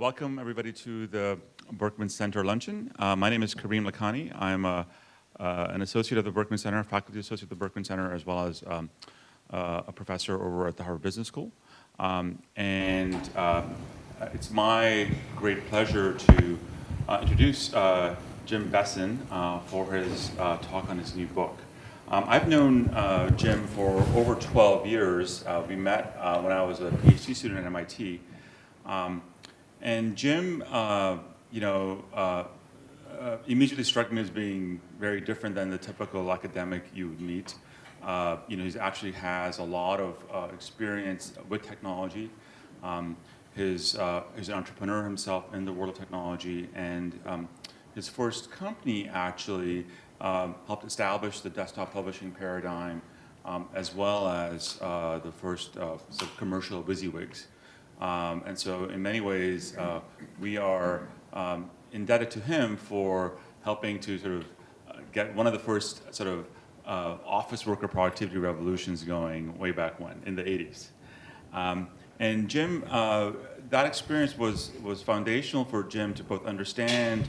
welcome everybody to the Berkman Center luncheon. Uh, my name is Karim Lakhani. I'm a, uh, an associate of the Berkman Center, faculty associate of the Berkman Center, as well as um, uh, a professor over at the Harvard Business School. Um, and uh, it's my great pleasure to uh, introduce uh, Jim Bessen for his talk on his new book. Um, I've known Jim for over 12 years. we met when I was a PhD student at MIT. Um, and Jim, uh, you know, uh, uh, immediately struck me as being very different than the typical academic you would meet. Uh, you know, he actually has a lot of uh, experience with technology. Um, his, uh, he's an entrepreneur himself in the world of technology, and um, his first company actually um, helped establish the desktop publishing paradigm, um, as well as the first sort of commercial WYSIWYGs. Um, and so in many ways, uh, we are um, indebted to him for helping to sort of uh, get one of the first sort of uh, office worker productivity revolutions going way back when, in the 80s. Um, and Jim, uh, that experience was, was foundational for Jim to both understand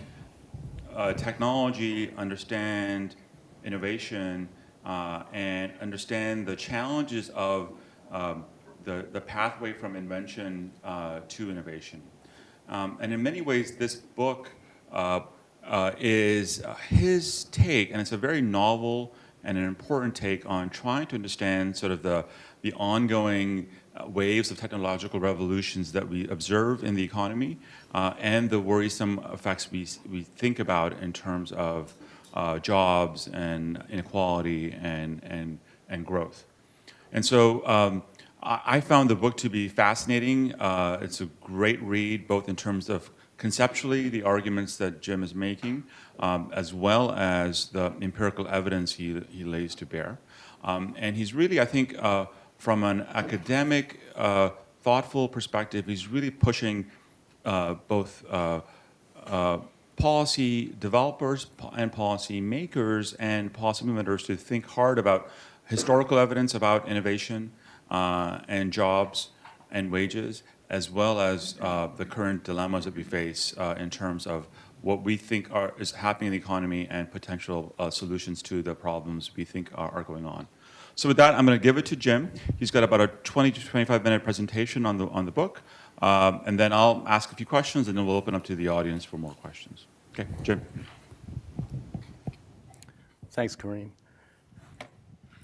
uh, technology, understand innovation, uh, and understand the challenges of um, the, the pathway from invention uh, to innovation. Um, and in many ways, this book uh, uh, is uh, his take, and it's a very novel and an important take on trying to understand sort of the, the ongoing uh, waves of technological revolutions that we observe in the economy uh, and the worrisome effects we, we think about in terms of jobs and inequality and, and, and growth. And so um, I found the book to be fascinating. Uh, it's a great read, both in terms of conceptually the arguments that Jim is making, um, as well as the empirical evidence he, he lays to bear. Um, and he's really, I think, uh, from an academic, uh, thoughtful perspective, he's really pushing uh, both uh, uh, policy developers and policy makers and policy implementers to think hard about historical evidence about innovation, uh, and jobs and wages, as well as uh, the current dilemmas that we face uh, in terms of what we think are, is happening in the economy and potential uh, solutions to the problems we think are, are going on. So with that, I'm going to give it to Jim. He's got about a 20 to 25 minute presentation on the, on the book. Um, and then I'll ask a few questions and then we'll open up to the audience for more questions. Okay, Jim. Thanks, Karim.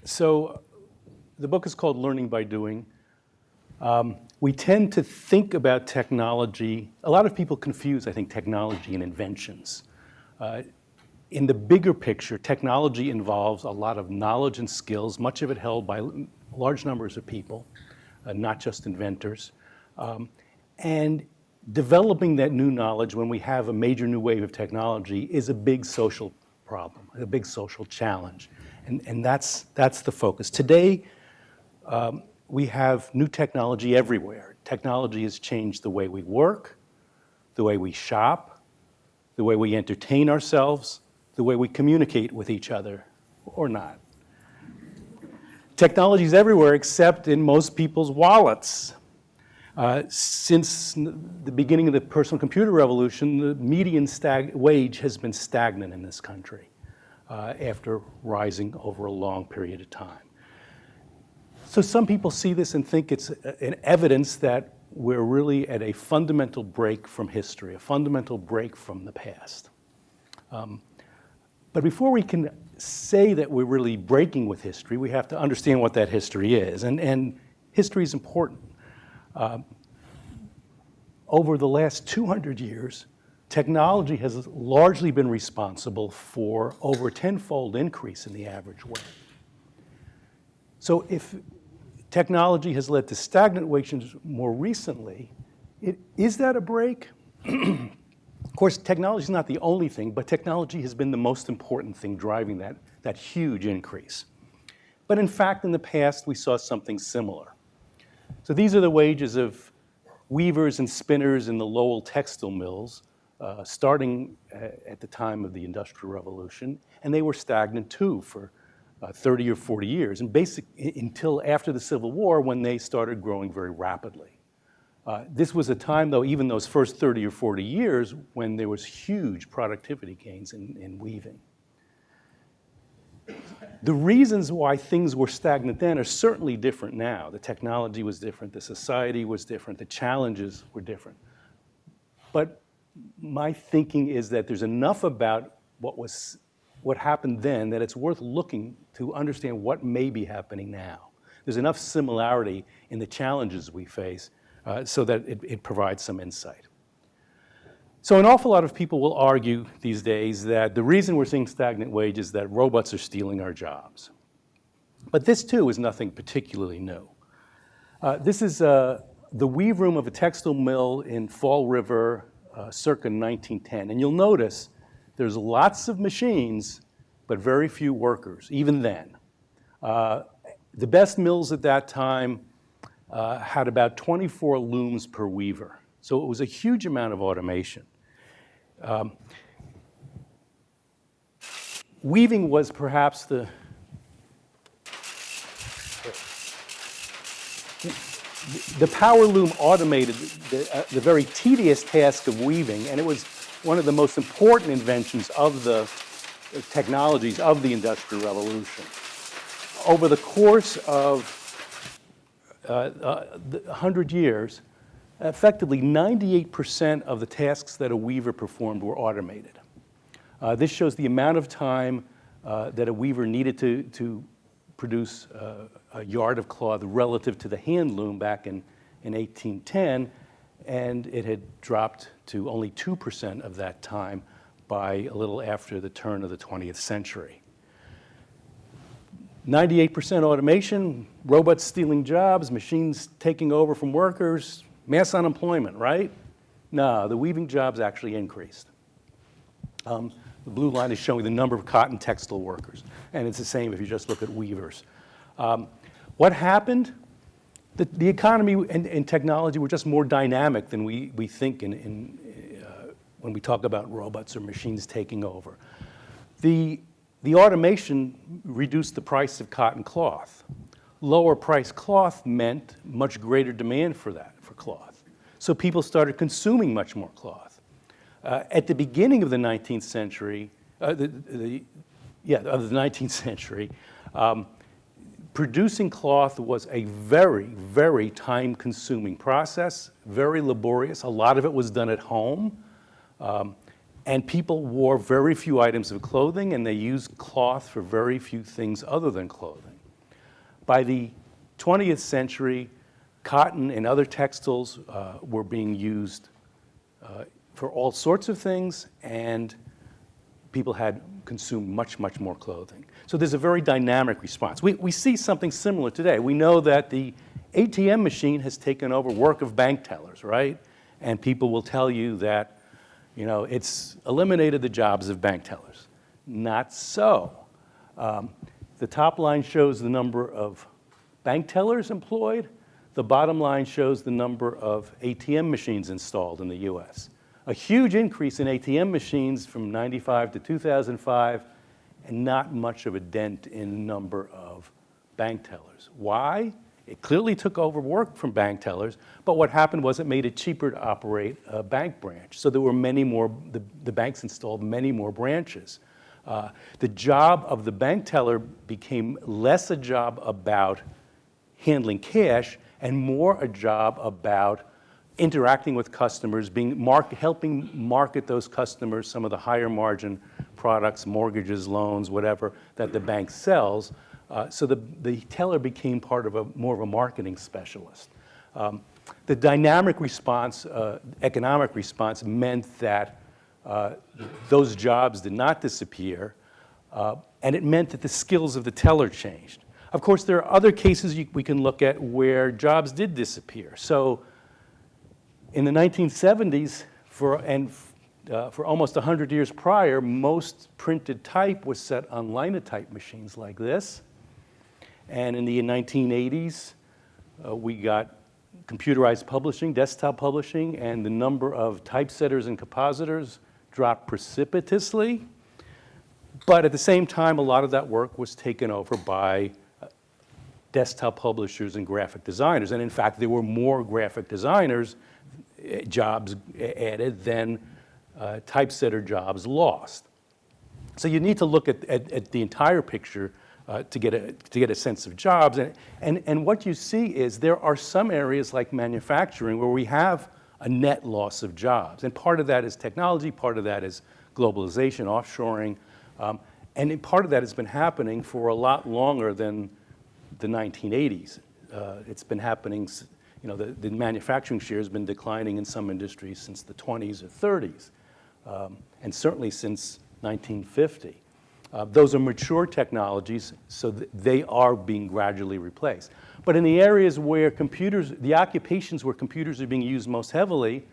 So the book is called Learning by Doing. Um, we tend to think about technology, a lot of people confuse, I think, technology and inventions. Uh, in the bigger picture, technology involves a lot of knowledge and skills, much of it held by large numbers of people, uh, not just inventors. Um, and developing that new knowledge when we have a major new wave of technology is a big social problem, a big social challenge. And, and that's, that's the focus. Today, um, we have new technology everywhere. Technology has changed the way we work, the way we shop, the way we entertain ourselves, the way we communicate with each other, or not. Technology is everywhere except in most people's wallets. Uh, since the beginning of the personal computer revolution, the median wage has been stagnant in this country uh, after rising over a long period of time. So some people see this and think it's an evidence that we're really at a fundamental break from history, a fundamental break from the past. Um, but before we can say that we're really breaking with history, we have to understand what that history is. And, and history is important. Uh, over the last 200 years, technology has largely been responsible for over a tenfold increase in the average wage. So if Technology has led to stagnant wages more recently. It, is that a break? of course, technology is not the only thing, but technology has been the most important thing driving that, that huge increase. But in fact, in the past, we saw something similar. So these are the wages of weavers and spinners in the Lowell textile mills, uh, starting uh, at the time of the Industrial Revolution, and they were stagnant too for uh, 30 or 40 years, and basic, until after the Civil War when they started growing very rapidly. Uh, This was a time, though, even those first 30 or 40 years, when there was huge productivity gains in, in weaving. The reasons why things were stagnant then are certainly different now. The technology was different, the society was different, the challenges were different. But my thinking is that there's enough about what was what happened then that it's worth looking to understand what may be happening now. There's enough similarity in the challenges we face uh, so that it, it provides some insight. So an awful lot of people will argue these days that the reason we're seeing stagnant wages is that robots are stealing our jobs. But this too is nothing particularly new. Uh, this is uh, the weave room of a textile mill in Fall River uh, circa 1910. And you'll notice there's lots of machines, but very few workers, even then. Uh, the best mills at that time uh, had about 24 looms per weaver. So it was a huge amount of automation. Um, weaving was perhaps the, the power loom automated the, uh, the very tedious task of weaving, and it was one of the most important inventions of the technologies of the Industrial Revolution. Over the course of uh, uh, 100 years, effectively 98% of the tasks that a weaver performed were automated. Uh, this shows the amount of time uh, that a weaver needed to, to produce uh, a yard of cloth relative to the hand loom back in, in 1810, and it had dropped to only 2% of that time by a little after the turn of the 20th century. 98% automation, robots stealing jobs, machines taking over from workers, mass unemployment, right? No, the weaving jobs actually increased. Um, the blue line is showing the number of cotton textile workers, and it's the same if you just look at weavers. Um, what happened? The, the economy and, and, technology were just more dynamic than we, we think in, in, uh, when we talk about robots or machines taking over. The, the automation reduced the price of cotton cloth. Lower price cloth meant much greater demand for that, for cloth. So people started consuming much more cloth. Uh, at the beginning of the 19th century, uh, the, the, yeah, of the 19th century, um, producing cloth was a very, very time-consuming process, very laborious. A lot of it was done at home. Um, and people wore very few items of clothing, and they used cloth for very few things other than clothing. By the 20th century, cotton and other textiles uh, were being used uh, for all sorts of things, and people had consumed much, much more clothing. So there's a very dynamic response. We, we see something similar today. We know that the ATM machine has taken over work of bank tellers, right? And people will tell you that you know, it's eliminated the jobs of bank tellers. Not so. Um, the top line shows the number of bank tellers employed. The bottom line shows the number of ATM machines installed in the US. A huge increase in ATM machines from 95 to 2005 and not much of a dent in number of bank tellers. Why? It clearly took over work from bank tellers, but what happened was it made it cheaper to operate a bank branch. So there were many more, the, the banks installed many more branches. Uh, the job of the bank teller became less a job about handling cash and more a job about interacting with customers, being mark, helping market those customers some of the higher margin products, mortgages, loans, whatever, that the bank sells, uh, so the, the teller became part of a more of a marketing specialist. Um, the dynamic response, uh, economic response meant that uh, those jobs did not disappear, uh, and it meant that the skills of the teller changed. Of course, there are other cases you, we can look at where jobs did disappear. So in the 1970s, for, and uh, for almost 100 years prior, most printed type was set on linotype machines like this. And in the 1980s, uh, we got computerized publishing, desktop publishing, and the number of typesetters and compositors dropped precipitously. But at the same time, a lot of that work was taken over by uh, desktop publishers and graphic designers. And in fact, there were more graphic designers eh, jobs added than uh, typesetter jobs lost. So you need to look at, at, at the entire picture uh, to, get a, to get a sense of jobs. And, and, and what you see is there are some areas like manufacturing where we have a net loss of jobs. And part of that is technology, part of that is globalization, offshoring. Um, and part of that has been happening for a lot longer than the 1980s. Uh, it's been happening, you know, the, the, manufacturing share has been declining in some industries since the 20s or 30s, um, and certainly since 1950. Uh, those are mature technologies, so th they are being gradually replaced. But in the areas where computers, the occupations where computers are being used most heavily,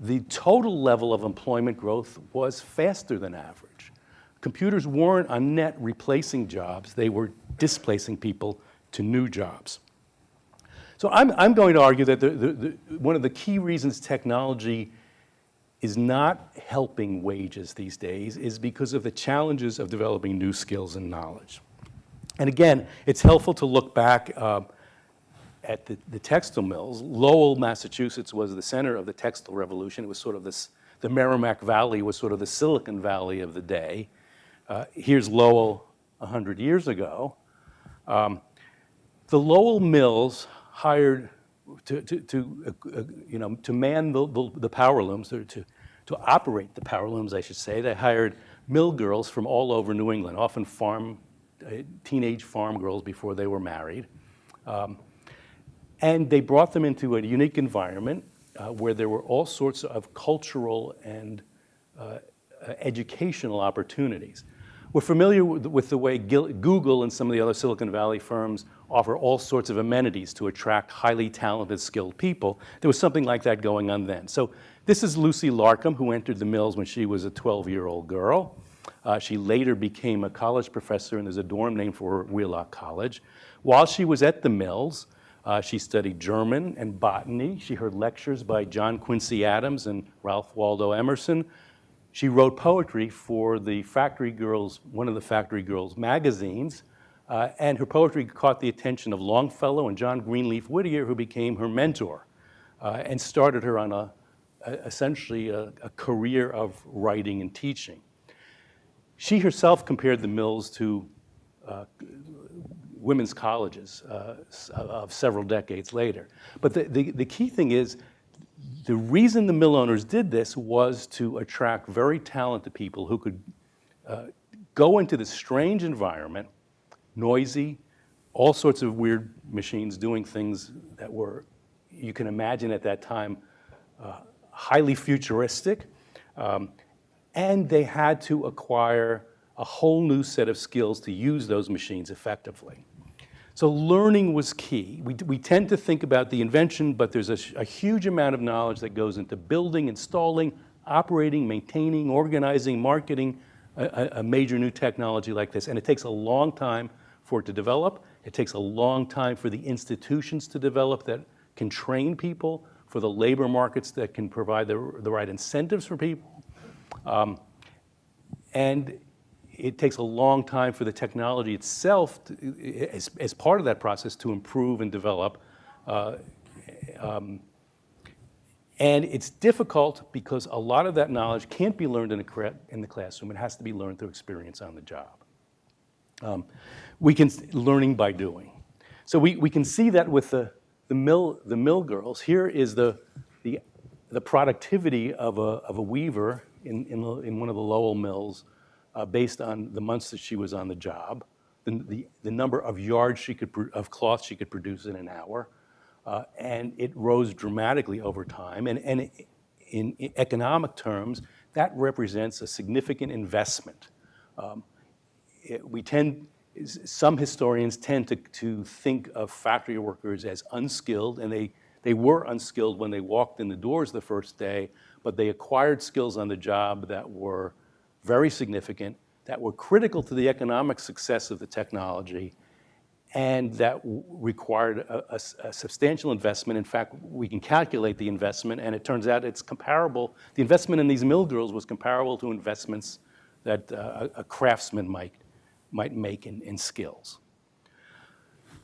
the total level of employment growth was faster than average. Computers weren't on net replacing jobs, they were displacing people to new jobs. So I'm, I'm going to argue that the, the, the, one of the key reasons technology is not helping wages these days is because of the challenges of developing new skills and knowledge. And again, it's helpful to look back uh, at the, the, textile mills. Lowell, Massachusetts was the center of the textile revolution. It was sort of this, the Merrimack Valley was sort of the Silicon Valley of the day. Uh, here's Lowell 100 years ago. Um, the Lowell mills hired to, to, to uh, uh, you know, to man the, the, the power looms, to, to operate the power looms, I should say, they hired mill girls from all over New England, often farm, uh, teenage farm girls before they were married. Um, and they brought them into a unique environment uh, where there were all sorts of cultural and uh, educational opportunities. We're familiar with the way Google and some of the other Silicon Valley firms offer all sorts of amenities to attract highly talented, skilled people. There was something like that going on then. So this is Lucy Larcom, who entered the mills when she was a 12-year-old girl. Uh, she later became a college professor, and there's a dorm named for her, Wheelock College. While she was at the mills, uh, she studied German and botany. She heard lectures by John Quincy Adams and Ralph Waldo Emerson. She wrote poetry for the Factory Girls, one of the Factory Girls magazines, uh, and her poetry caught the attention of Longfellow and John Greenleaf Whittier, who became her mentor uh, and started her on a essentially a, a, career of writing and teaching. She herself compared the mills to uh, women's colleges uh, of several decades later. But the, the, the key thing is the reason the mill owners did this was to attract very talented people who could uh, go into this strange environment, noisy, all sorts of weird machines doing things that were, you can imagine at that time, uh, highly futuristic. Um, and they had to acquire a whole new set of skills to use those machines effectively. So learning was key. We, we tend to think about the invention, but there's a, a huge amount of knowledge that goes into building, installing, operating, maintaining, organizing, marketing a, a, major new technology like this. And it takes a long time for it to develop. It takes a long time for the institutions to develop that can train people, for the labor markets that can provide the, the right incentives for people. Um, and it takes a long time for the technology itself, to, as, as part of that process, to improve and develop. Uh, um, and it's difficult because a lot of that knowledge can't be learned in, a, in the classroom. It has to be learned through experience on the job. Um, we can, learning by doing. So we, we can see that with the, the, mill, the mill girls. Here is the, the, the productivity of a, of a weaver in, in, in one of the Lowell mills uh, based on the months that she was on the job, the, the, the number of yards she could, of cloth she could produce in an hour, uh, and it rose dramatically over time. And, and in, economic terms, that represents a significant investment. Um, it, we tend, some historians tend to, to think of factory workers as unskilled, and they, they were unskilled when they walked in the doors the first day, but they acquired skills on the job that were very significant, that were critical to the economic success of the technology, and that required a, a, a, substantial investment. In fact, we can calculate the investment, and it turns out it's comparable. The investment in these mill girls was comparable to investments that uh, a craftsman might, might make in, in skills.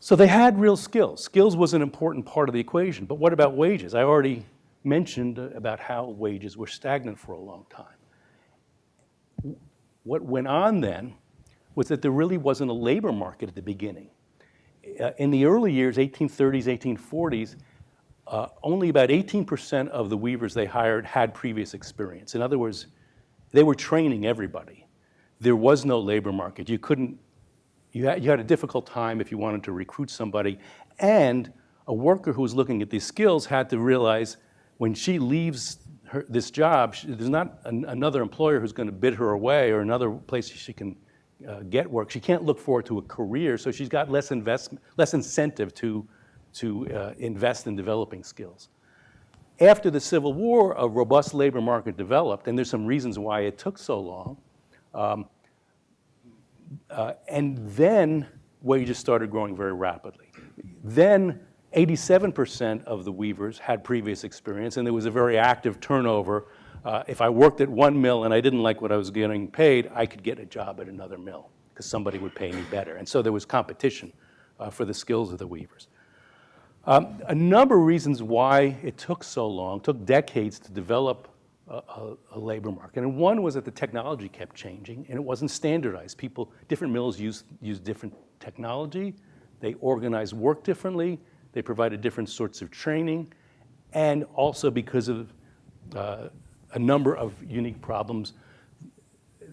So they had real skills. Skills was an important part of the equation. But what about wages? I already mentioned uh, about how wages were stagnant for a long time. What went on then was that there really wasn't a labor market at the beginning. Uh, in the early years, 1830s, 1840s, uh, only about 18% of the weavers they hired had previous experience. In other words, they were training everybody. There was no labor market. You couldn't, you had, you had a difficult time if you wanted to recruit somebody. And a worker who was looking at these skills had to realize when she leaves her, this job, she, there's not an, another employer who's going to bid her away or another place she can uh, get work. She can't look forward to a career, so she's got less investment, less incentive to, to uh, invest in developing skills. After the Civil War, a robust labor market developed, and there's some reasons why it took so long. Um, uh, and then wages started growing very rapidly. Then 87% of the weavers had previous experience, and there was a very active turnover. Uh, if I worked at one mill and I didn't like what I was getting paid, I could get a job at another mill because somebody would pay me better. And so there was competition uh, for the skills of the weavers. Um, a number of reasons why it took so long, took decades to develop a, a, labor market. And one was that the technology kept changing and it wasn't standardized. People, different mills use, use different technology. They organize work differently. They provided different sorts of training. And also because of uh, a number of unique problems,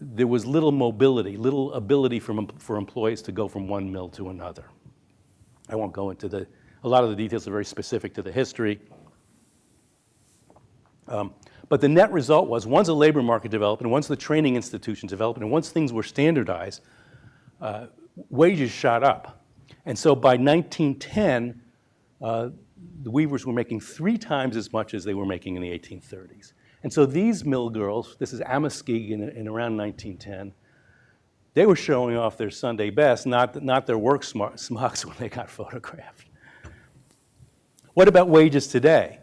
there was little mobility, little ability for, for employees to go from one mill to another. I won't go into the, a lot of the details are very specific to the history. Um, but the net result was once a labor market developed and once the training institutions developed and once things were standardized, uh, wages shot up. And so by 1910, uh, the weavers were making three times as much as they were making in the 1830s. And so these mill girls, this is Amoskeag in, in around 1910, they were showing off their Sunday best, not, not their work smocks when they got photographed. What about wages today?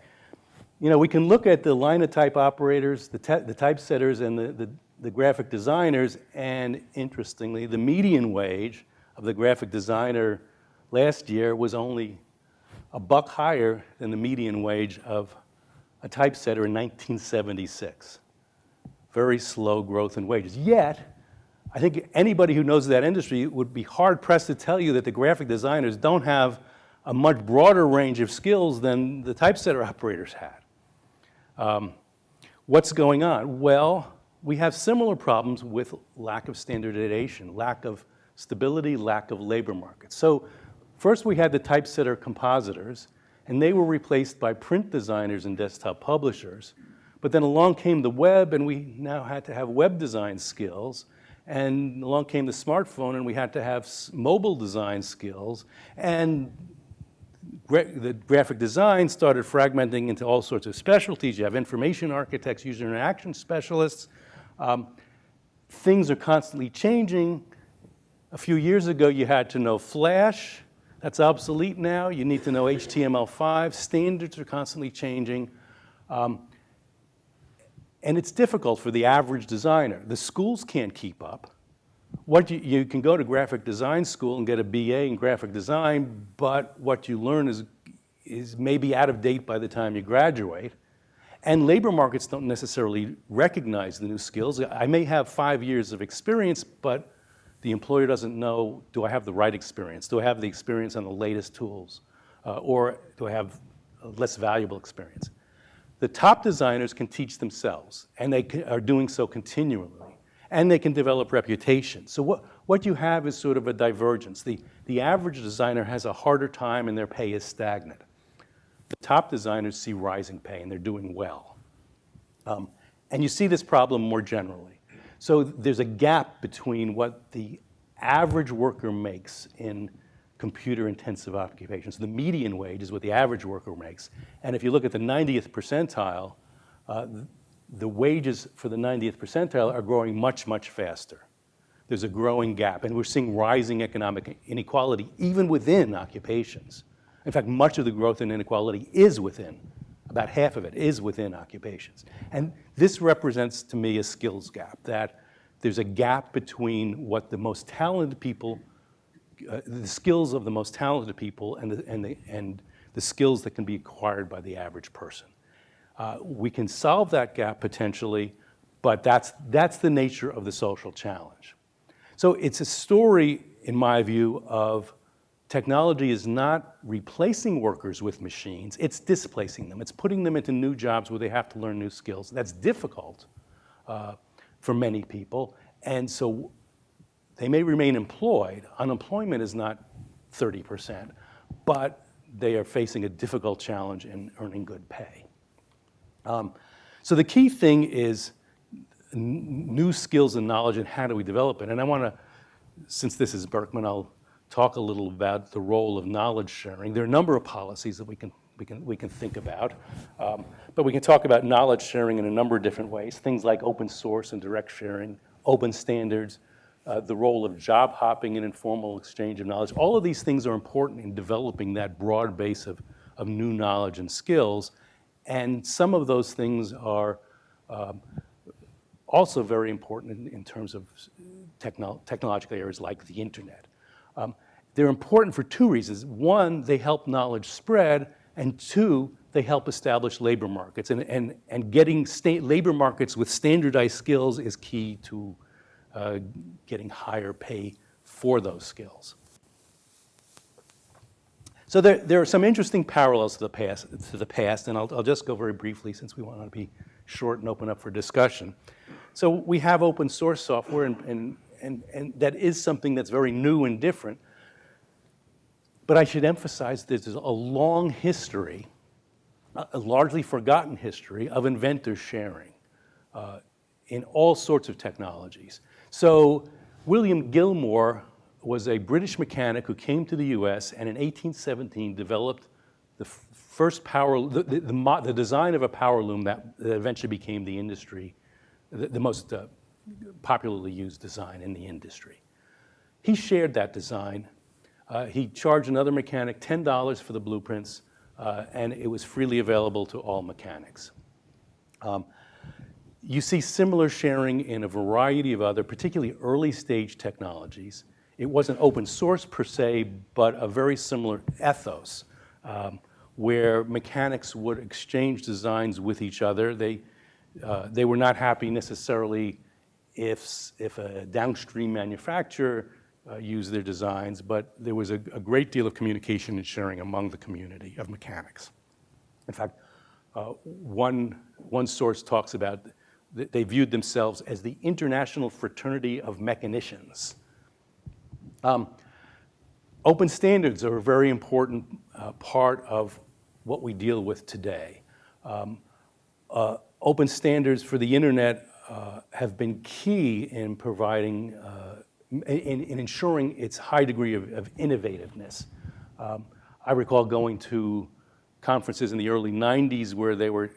You know, we can look at the linotype operators, the, the typesetters, and the, the, the graphic designers, and interestingly, the median wage of the graphic designer last year was only a buck higher than the median wage of a typesetter in 1976. Very slow growth in wages. Yet, I think anybody who knows that industry would be hard pressed to tell you that the graphic designers don't have a much broader range of skills than the typesetter operators had. Um, what's going on? Well, we have similar problems with lack of standardization, lack of stability, lack of labor markets. So first we had the typesetter compositors, and they were replaced by print designers and desktop publishers. But then along came the web, and we now had to have web design skills. And along came the smartphone, and we had to have mobile design skills. And gra the graphic design started fragmenting into all sorts of specialties. You have information architects, user interaction specialists. Um, things are constantly changing. A few years ago, you had to know Flash. That's obsolete now. You need to know HTML5. Standards are constantly changing. Um, and it's difficult for the average designer. The schools can't keep up. What you, you can go to graphic design school and get a BA in graphic design, but what you learn is, is maybe out of date by the time you graduate. And labor markets don't necessarily recognize the new skills. I may have five years of experience, but the employer doesn't know, do I have the right experience? Do I have the experience on the latest tools? Uh, or do I have less valuable experience? The top designers can teach themselves, and they are doing so continually and they can develop reputation. So what, what you have is sort of a divergence. The, the average designer has a harder time and their pay is stagnant. The top designers see rising pay and they're doing well. Um, and you see this problem more generally. So there's a gap between what the average worker makes in computer-intensive occupations. The median wage is what the average worker makes. And if you look at the 90th percentile, uh, the wages for the 90th percentile are growing much, much faster. There's a growing gap, and we're seeing rising economic inequality even within occupations. In fact, much of the growth in inequality is within, about half of it is within occupations. And this represents to me a skills gap, that there's a gap between what the most talented people uh, the skills of the most talented people and the, and, the, and the skills that can be acquired by the average person. Uh, we can solve that gap potentially, but that's, that's the nature of the social challenge. So it's a story, in my view, of technology is not replacing workers with machines, it's displacing them. It's putting them into new jobs where they have to learn new skills. That's difficult uh, for many people. And so they may remain employed. Unemployment is not 30%, but they are facing a difficult challenge in earning good pay. Um, so the key thing is new skills and knowledge and how do we develop it. And I want to, since this is Berkman, I'll talk a little about the role of knowledge sharing. There are a number of policies that we can, we can, we can think about, um, but we can talk about knowledge sharing in a number of different ways, things like open source and direct sharing, open standards, uh, the role of job hopping and informal exchange of knowledge. All of these things are important in developing that broad base of, of new knowledge and skills. And some of those things are um, also very important in, in terms of techno technological areas like the internet. Um, they're important for two reasons. One, they help knowledge spread, and two, they help establish labor markets. And, and, and getting labor markets with standardized skills is key to uh, getting higher pay for those skills. So there, there are some interesting parallels to the past, to the past and I'll, I'll just go very briefly since we want to be short and open up for discussion. So we have open source software and, and, and, and that is something that's very new and different. But I should emphasize there's a long history, a largely forgotten history of inventors sharing uh, in all sorts of technologies. So William Gilmour was a British mechanic who came to the US and in 1817 developed the first power, the, the, the, the design of a power loom that, that eventually became the industry, the, most uh, popularly used design in the industry. He shared that design. Uh, he charged another mechanic $10 for the blueprints, uh, and it was freely available to all mechanics. Um, you see similar sharing in a variety of other, particularly early stage technologies. It wasn't open source per se, but a very similar ethos um, where mechanics would exchange designs with each other. They, uh, they were not happy necessarily if, if a downstream manufacturer uh, used their designs, but there was a, a, great deal of communication and sharing among the community of mechanics. In fact, uh, one, one source talks about they viewed themselves as the international fraternity of mechanicians. Um, open standards are a very important uh, part of what we deal with today. Um, uh, open standards for the internet uh, have been key in providing, uh, in, in, ensuring its high degree of, of innovativeness. Um, I recall going to conferences in the early 90s where they were,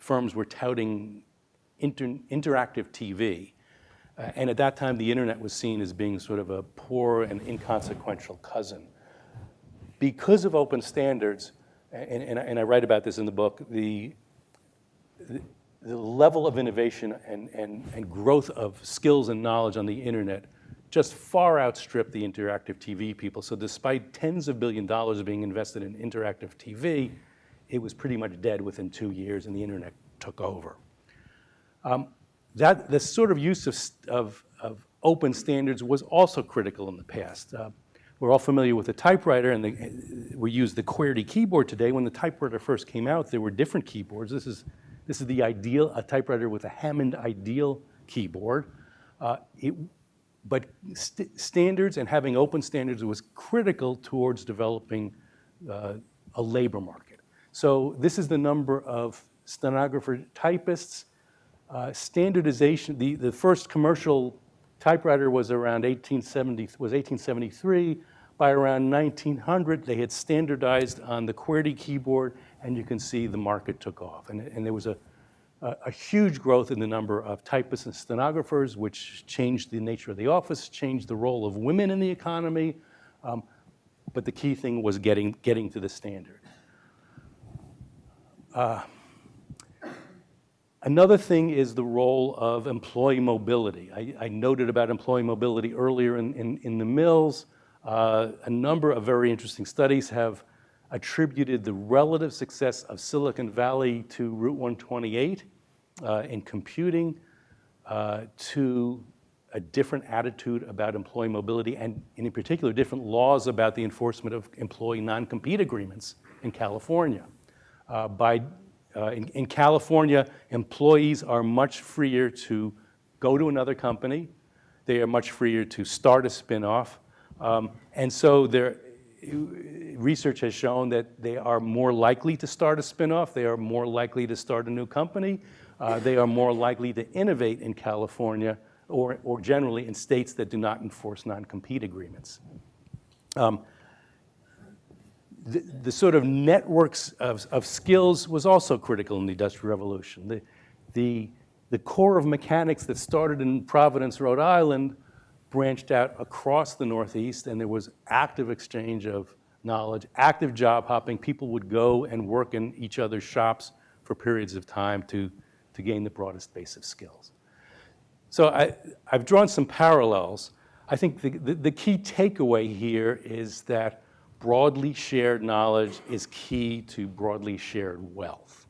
firms were touting inter interactive TV. Uh, and at that time, the internet was seen as being sort of a poor and inconsequential cousin. Because of open standards, and, and, and I write about this in the book, the, the, level of innovation and, and, and growth of skills and knowledge on the internet just far outstripped the interactive TV people. So despite tens of billion dollars being invested in interactive TV, it was pretty much dead within two years and the internet took over. Um, that, the sort of use of, of, of, open standards was also critical in the past. Uh, we're all familiar with the typewriter, and the, we use the QWERTY keyboard today. When the typewriter first came out, there were different keyboards. This is, this is the ideal, a typewriter with a Hammond Ideal keyboard. Uh, it, but st standards and having open standards was critical towards developing uh, a labor market. So this is the number of stenographer typists uh, standardization, the, the first commercial typewriter was around 1870, was 1873. By around 1900, they had standardized on the QWERTY keyboard, and you can see the market took off. And, and there was a, a, a, huge growth in the number of typists and stenographers, which changed the nature of the office, changed the role of women in the economy. Um, but the key thing was getting, getting to the standard. Uh, Another thing is the role of employee mobility. I, I noted about employee mobility earlier in, in, in the mills. uh, a number of very interesting studies have attributed the relative success of Silicon Valley to Route 128 uh, in computing uh, to a different attitude about employee mobility and in particular different laws about the enforcement of employee non-compete agreements in California. Uh, by, uh, in, in California, employees are much freer to go to another company. They are much freer to start a spinoff. Um, and so there, research has shown that they are more likely to start a spinoff. They are more likely to start a new company. Uh, they are more likely to innovate in California or, or generally in states that do not enforce non-compete agreements. Um, the, sort of networks of, of, skills was also critical in the Industrial Revolution. The, the, the Corps of Mechanics that started in Providence, Rhode Island, branched out across the Northeast, and there was active exchange of knowledge, active job hopping. People would go and work in each other's shops for periods of time to, to gain the broadest base of skills. So I, have drawn some parallels. I think the, the, the, key takeaway here is that broadly shared knowledge is key to broadly shared wealth.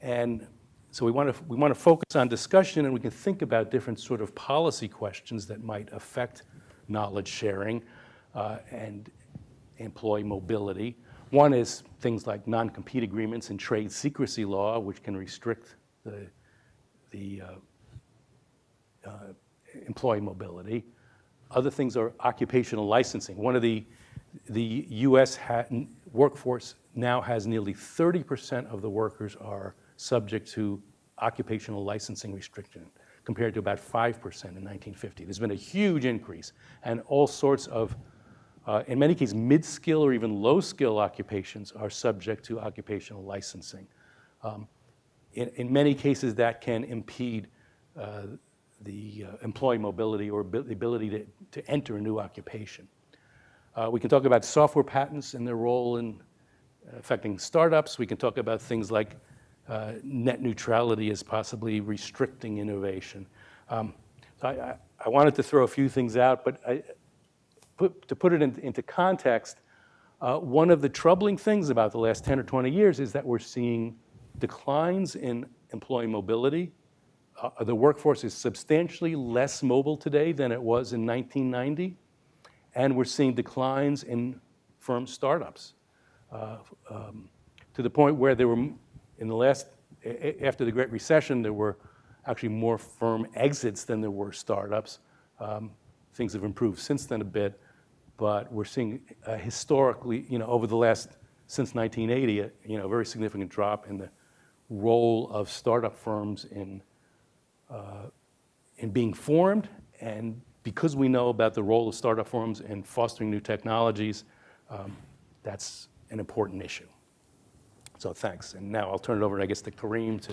And so we want to, we want to focus on discussion and we can think about different sort of policy questions that might affect knowledge sharing uh, and employee mobility. One is things like non-compete agreements and trade secrecy law, which can restrict the, the uh, uh, employee mobility. Other things are occupational licensing. One of the, the US workforce now has nearly 30% of the workers are subject to occupational licensing restriction compared to about 5% in 1950. There's been a huge increase and all sorts of, uh, in many cases, mid-skill or even low-skill occupations are subject to occupational licensing. Um, in, in, many cases, that can impede uh, the uh, employee mobility or the ability to, to enter a new occupation. Uh, we can talk about software patents and their role in affecting startups. We can talk about things like uh, net neutrality as possibly restricting innovation. Um, so I, I, I, wanted to throw a few things out, but I, put, to put it in, into context, uh, one of the troubling things about the last 10 or 20 years is that we're seeing declines in employee mobility. Uh, the workforce is substantially less mobile today than it was in 1990, and we're seeing declines in firm startups uh, um, to the point where there were in the last, after the Great Recession, there were actually more firm exits than there were startups. Um, things have improved since then a bit, but we're seeing a historically, you know, over the last, since 1980, a, you know, a very significant drop in the role of startup firms in, uh, in being formed. And because we know about the role of startup firms in fostering new technologies, um, that's an important issue. So thanks. And now I'll turn it over, I guess, to Karim to.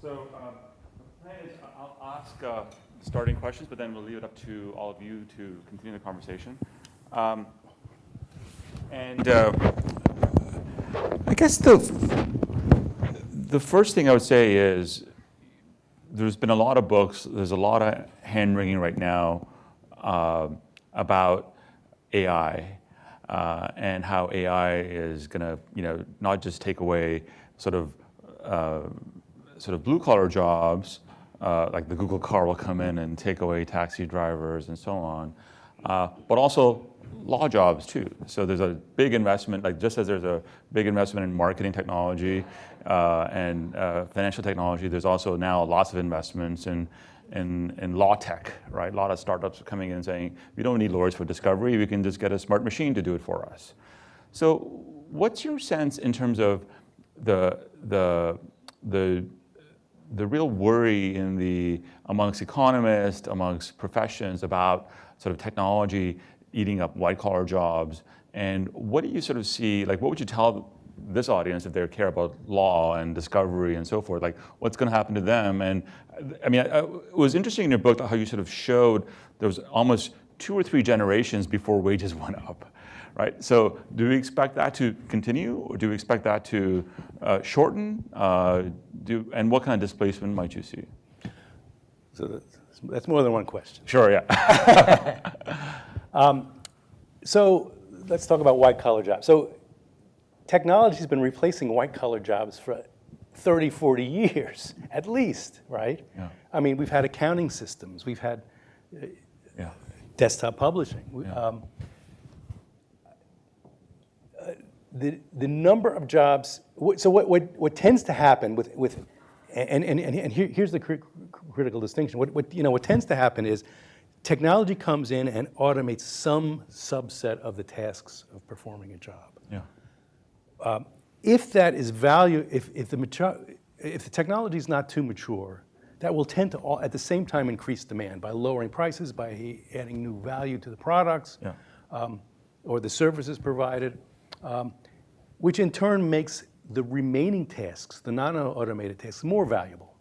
So um, the plan is I'll ask uh, starting questions, but then we'll leave it up to all of you to continue the conversation. Um, and uh, I guess the the first thing I would say is there's been a lot of books. There's a lot of hand wringing right now uh, about AI uh, and how AI is going to, you know, not just take away sort of uh, sort of blue collar jobs, uh, like the Google car will come in and take away taxi drivers and so on, uh, but also law jobs too. So there's a big investment, like just as there's a big investment in marketing technology uh, and uh, financial technology, there's also now lots of investments in in, in law tech, right? A lot of startups are coming in and saying, we don't need lawyers for discovery, we can just get a smart machine to do it for us. So what's your sense in terms of the, the, the, the real worry in the, amongst economists, amongst professions about sort of technology eating up white collar jobs? And what do you sort of see, like what would you tell this audience if they care about law and discovery and so forth, like what's going to happen to them? And I mean, I, it was interesting in your book how you sort of showed there was almost two or three generations before wages went up. right? So do we expect that to continue, or do we expect that to uh, shorten? Uh, do, and what kind of displacement might you see? So that's, that's more than one question. Sure, yeah. So let's talk about white collar jobs. So technology's been replacing white collar jobs for 30, 40 years at least, right? Yeah. I mean, we've had accounting systems, we've had yeah. desktop publishing. Yeah. um, uh, The, the number of jobs, so what, what, what tends to happen with, with and, and, and and here, here's the cri- critical distinction. What, what, you know, what tends to happen is technology comes in and automates some subset of the tasks of performing a job. Yeah. If that is value, if, if the mature, if the technology is not too mature, that will tend to all, at the same time increase demand by lowering prices, by adding new value to the products Yeah. um, or the services provided, um, which in turn makes the remaining tasks, the non-automated tasks, more valuable.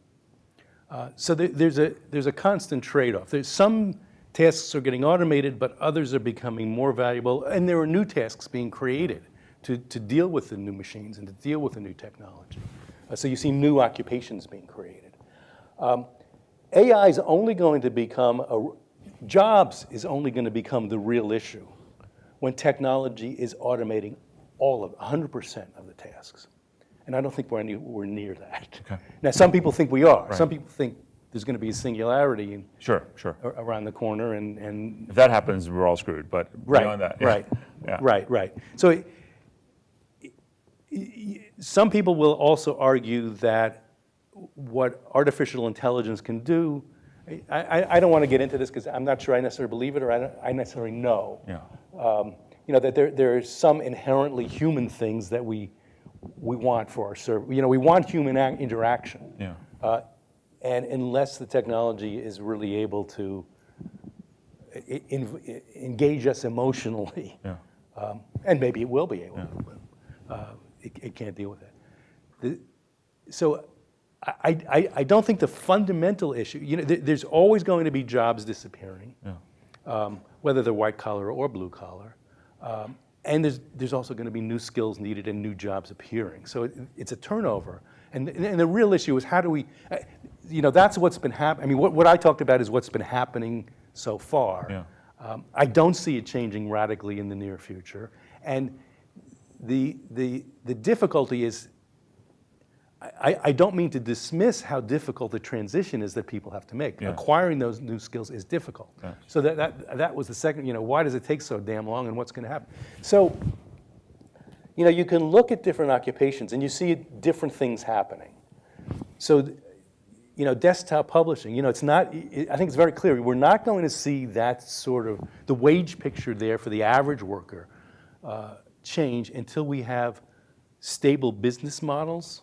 Uh, so there, there's a there's a constant trade-off. There's some tasks are getting automated, but others are becoming more valuable, and there are new tasks being created to, to deal with the new machines and to deal with the new technology. Uh, so you see new occupations being created. Um, AI is only going to become a jobs is only going to become the real issue when technology is automating all of 100% of the tasks. And I don't think we're anywhere near that. Okay. Now, some people think we are. Some people think there's going to be a singularity in, Sure, sure. around the corner, and, and If that happens, we're all screwed, but right, beyond that. yeah. right, Yeah. right, right. So, some people will also argue that what artificial intelligence can do. I, I, I don't want to get into this because I'm not sure I necessarily believe it or I, don't, I necessarily know. Yeah. um, you know, that there, there are some inherently human things that we, we want for our service. You know, we want human interaction. Yeah. Uh, and unless the technology is really able to engage us emotionally, Yeah. um, and maybe it will be able to, but uh, it, it can't deal with that. The, so I, I, I don't think the fundamental issue, you know, there, there's always going to be jobs disappearing Yeah. um, whether they're white collar or blue collar. Um, and there's, there's also going to be new skills needed and new jobs appearing. So it, it's a turnover. And, and the real issue is how do we, uh, you know, that's what's been happening. I mean, what, what I talked about is what's been happening so far. Yeah. Um, I don't see it changing radically in the near future. And the, the, the difficulty is I, I don't mean to dismiss how difficult the transition is that people have to make. Yeah. Acquiring those new skills is difficult. Yeah. So that, that, that was the second, you know, why does it take so damn long and what's going to happen? So, you know, you can look at different occupations and you see different things happening. So, you know, desktop publishing, you know, it's not, I think it's very clear, we're not going to see that sort of, the wage picture there for the average worker uh, change until we have stable business models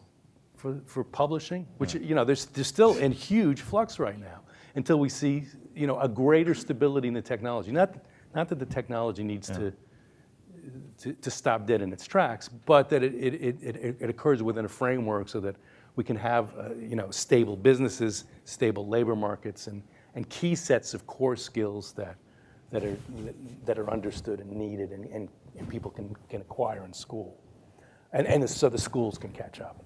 for, for publishing, which, you know, there's, there's still in huge flux right now, until we see, you know, a greater stability in the technology. Not, not that the technology needs to, to, to stop dead in its tracks, but that it, it, it, it, it occurs within a framework so that we can have, uh, you know, stable businesses, stable labor markets, and, and key sets of core skills that, that, are, that are understood and needed and, and, and people can, can acquire in school. And, and so the schools can catch up.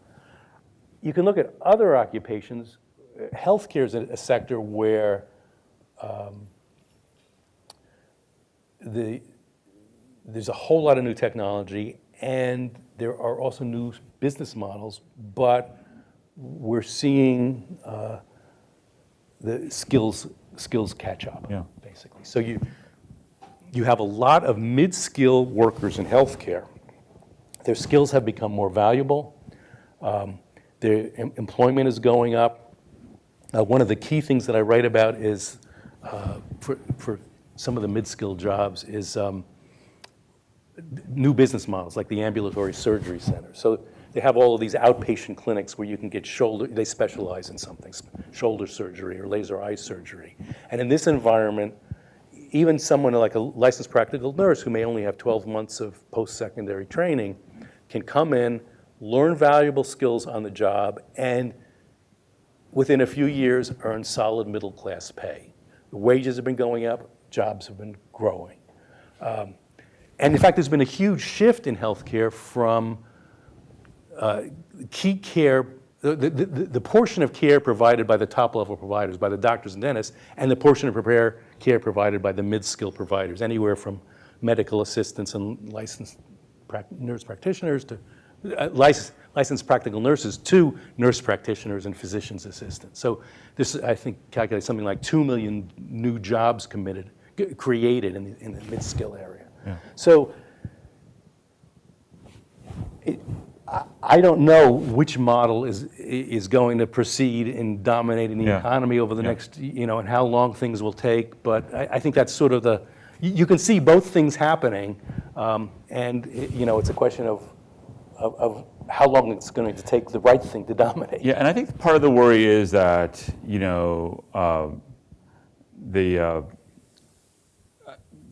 You can look at other occupations. Healthcare is a, a sector where um, the, there's a whole lot of new technology and there are also new business models, but we're seeing uh, the skills, skills catch up, Yeah. basically. So you, you have a lot of mid-skill workers in healthcare. Their skills have become more valuable. Um, their em- employment is going up. Uh, one of the key things that I write about is, uh, for, for some of the mid-skill jobs, is um, new business models, like the ambulatory surgery center. So they have all of these outpatient clinics where you can get shoulder, they specialize in something, shoulder surgery or laser eye surgery. And in this environment, even someone like a licensed practical nurse who may only have 12 months of post-secondary training can come in, learn valuable skills on the job, and within a few years earn solid middle-class pay. The wages have been going up, jobs have been growing. Um, and in fact, there's been a huge shift in healthcare from uh, key care, the, the, the, the portion of care provided by the top level providers, by the doctors and dentists, and the portion of prepare care provided by the mid-skill providers, anywhere from medical assistants and licensed nurse practitioners to uh, licensed, licensed practical nurses to nurse practitioners and physician's assistants. So this, I think, calculates something like 2 million new jobs committed, created in the, in the mid-skill area. So it, I, I don't know which model is, is going to proceed in dominating the Yeah. economy over the Yeah. next, you know, and how long things will take, but I, I think that's sort of the, you, you can see both things happening, um, and, it- you know, it's a question of, of, of how long it's going to take the right thing to dominate. Yeah, and I think part of the worry is that, you know, uh, the, uh,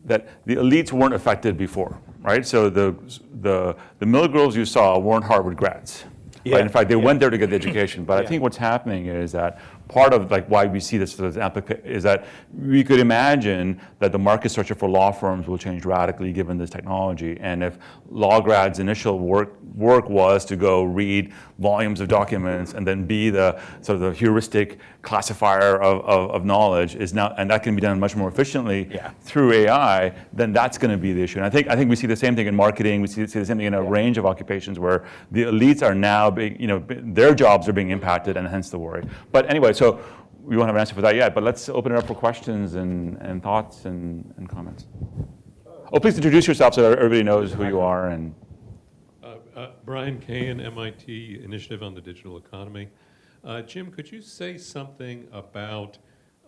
that the elites weren't affected before, right? So the, the, the mill girls you saw weren't Harvard grads. Yeah, Right? In fact, they yeah. went there to get the education. But I think what's happening is that part of like why we see this as applica- is that we could imagine that the market structure for law firms will change radically given this technology. And if law grads' initial work work was to go read volumes of documents and then be the sort of the heuristic classifier of, of, of knowledge is now and that can be done much more efficiently Yeah. through AI, then that's going to be the issue. And I think I think we see the same thing in marketing. We see, see the same thing in a range of occupations where the elites are now being, you know, their jobs are being impacted, and hence the worry. But anyway, so we won't have an answer for that yet. But let's open it up for questions and, and thoughts and, and comments. Oh, please introduce yourself so everybody knows who you are and. Uh, uh, Brian Kahin, MIT Initiative on the Digital Economy. Uh, Jim, could you say something about,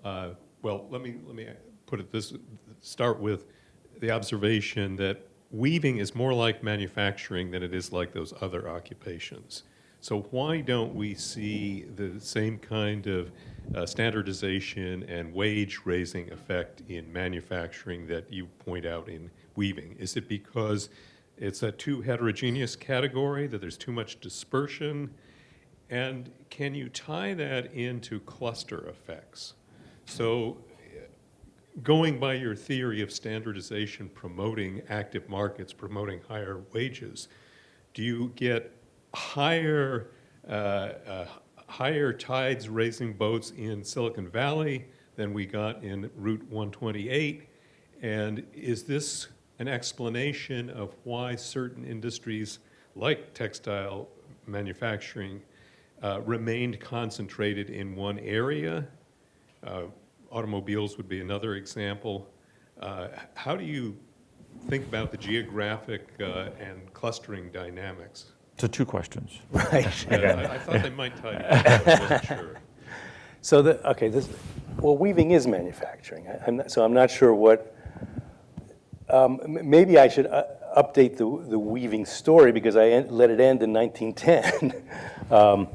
uh, well, let me, let me put it this, start with the observation that weaving is more like manufacturing than it is like those other occupations. So why don't we see the same kind of uh, standardization and wage raising effect in manufacturing that you point out in weaving? Is it because it's a too heterogeneous category, that there's too much dispersion? And can you tie that into cluster effects? So going by your theory of standardization promoting active markets, promoting higher wages, do you get higher, uh, uh, higher tides raising boats in Silicon Valley than we got in Route 128? And is this an explanation of why certain industries like textile manufacturing uh, remained concentrated in one area? Uh, automobiles would be another example. Uh, how do you think about the geographic uh, and clustering dynamics? So two questions. Right. Uh, I, I thought they might tie together, but I wasn't sure. So the, okay, this, well, weaving is manufacturing. I- I'm not, so I'm not sure what, um, maybe I should uh, update the, the weaving story because I en- let it end in 1910. Um,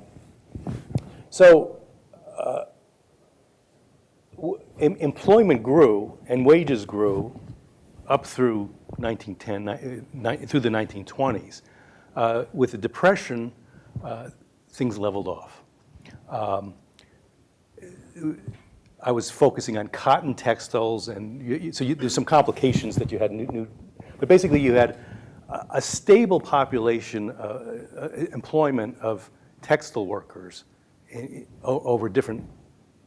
So, uh, w- em- employment grew and wages grew up through 1910, ni- ni- through the 1920s. Uh, With the Depression, uh, things leveled off. I was focusing on cotton textiles, and you, you- so you, there's some complications that you had new, new but basically you had a, stable population, uh, uh, employment of textile workers i- i- o- over different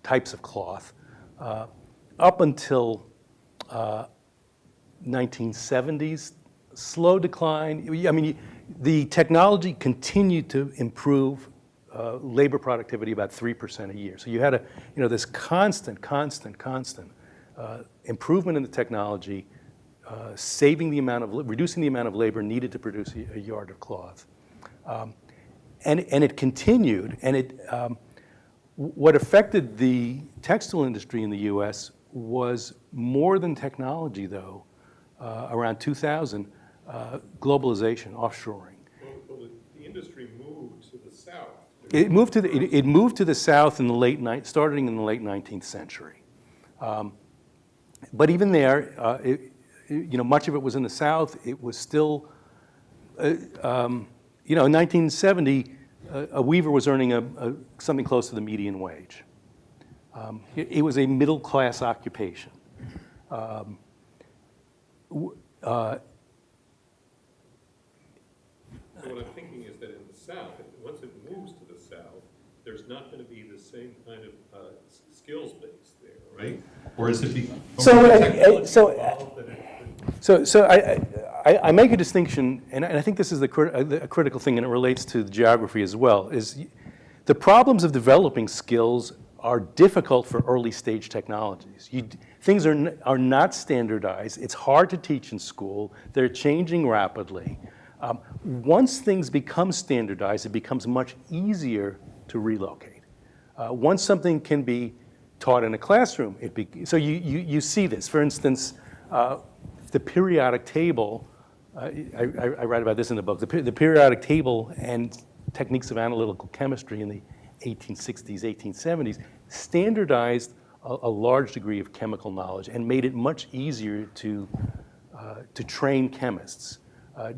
types of cloth, uh, up until uh, 1970s, slow decline. I mean, the technology continued to improve uh, labor productivity about 3% a year. So you had a, you know, this constant, constant, constant uh, improvement in the technology, uh, saving the amount of, reducing the amount of labor needed to produce a, a yard of cloth. Um, and, and it continued, and it, um, what affected the textile industry in the US was more than technology, though, uh, around 2000, uh, globalization, offshoring. Well, well, the industry moved to the south. It moved to the, it, it moved to the south in the late night, starting in the late 19th century. Um, but even there, uh, it, you know, much of it was in the south. It was still, uh, um, you know, in 1970, uh, a weaver was earning a, a, something close to the median wage. Um, it, it was a middle class occupation. Um, so what I'm thinking is that in the south, once it moves to the south, there's not going to be the same kind of uh, skills base there, right? Or is it uh, uh, so? I, so, so, so I, I, I, make a distinction, and I, think this is the a uh, critical thing, and it relates to geography as well. Is the problems of developing skills are difficult for early stage technologies. You, things are, are not standardized. It's hard to teach in school. They're changing rapidly. Um, once things become standardized, it becomes much easier to relocate. Uh, once something can be taught in a classroom, it be, so you, you, you see this. For instance, uh, the periodic table, uh, I, I, write about this in the book, the, the periodic table and techniques of analytical chemistry in the 1860s, 1870s standardized a, a large degree of chemical knowledge and made it much easier to, uh, to train chemists. Uh,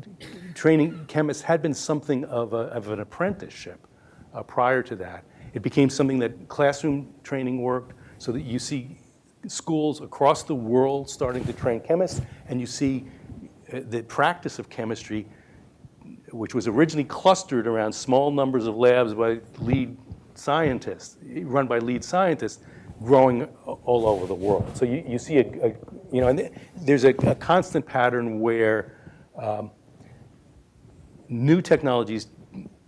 training chemists had been something of, a, of an apprenticeship uh, prior to that. It became something that classroom training worked, so that you see schools across the world starting to train chemists, and you see uh, the practice of chemistry, which was originally clustered around small numbers of labs by lead scientists, run by lead scientists, growing all over the world. So you, you see a, a you know, and there's a, a constant pattern where um, new technologies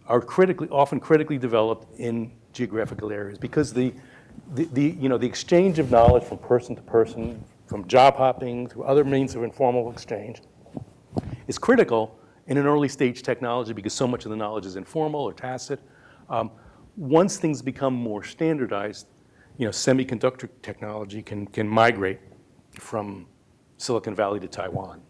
are critically, often critically developed in geographical areas because the, the, the, you know, the exchange of knowledge from person to person, from job hopping through other means of informal exchange, is critical in an early stage technology because so much of the knowledge is informal or tacit. Um, once things become more standardized, you know, semiconductor technology can, can migrate from Silicon Valley to Taiwan.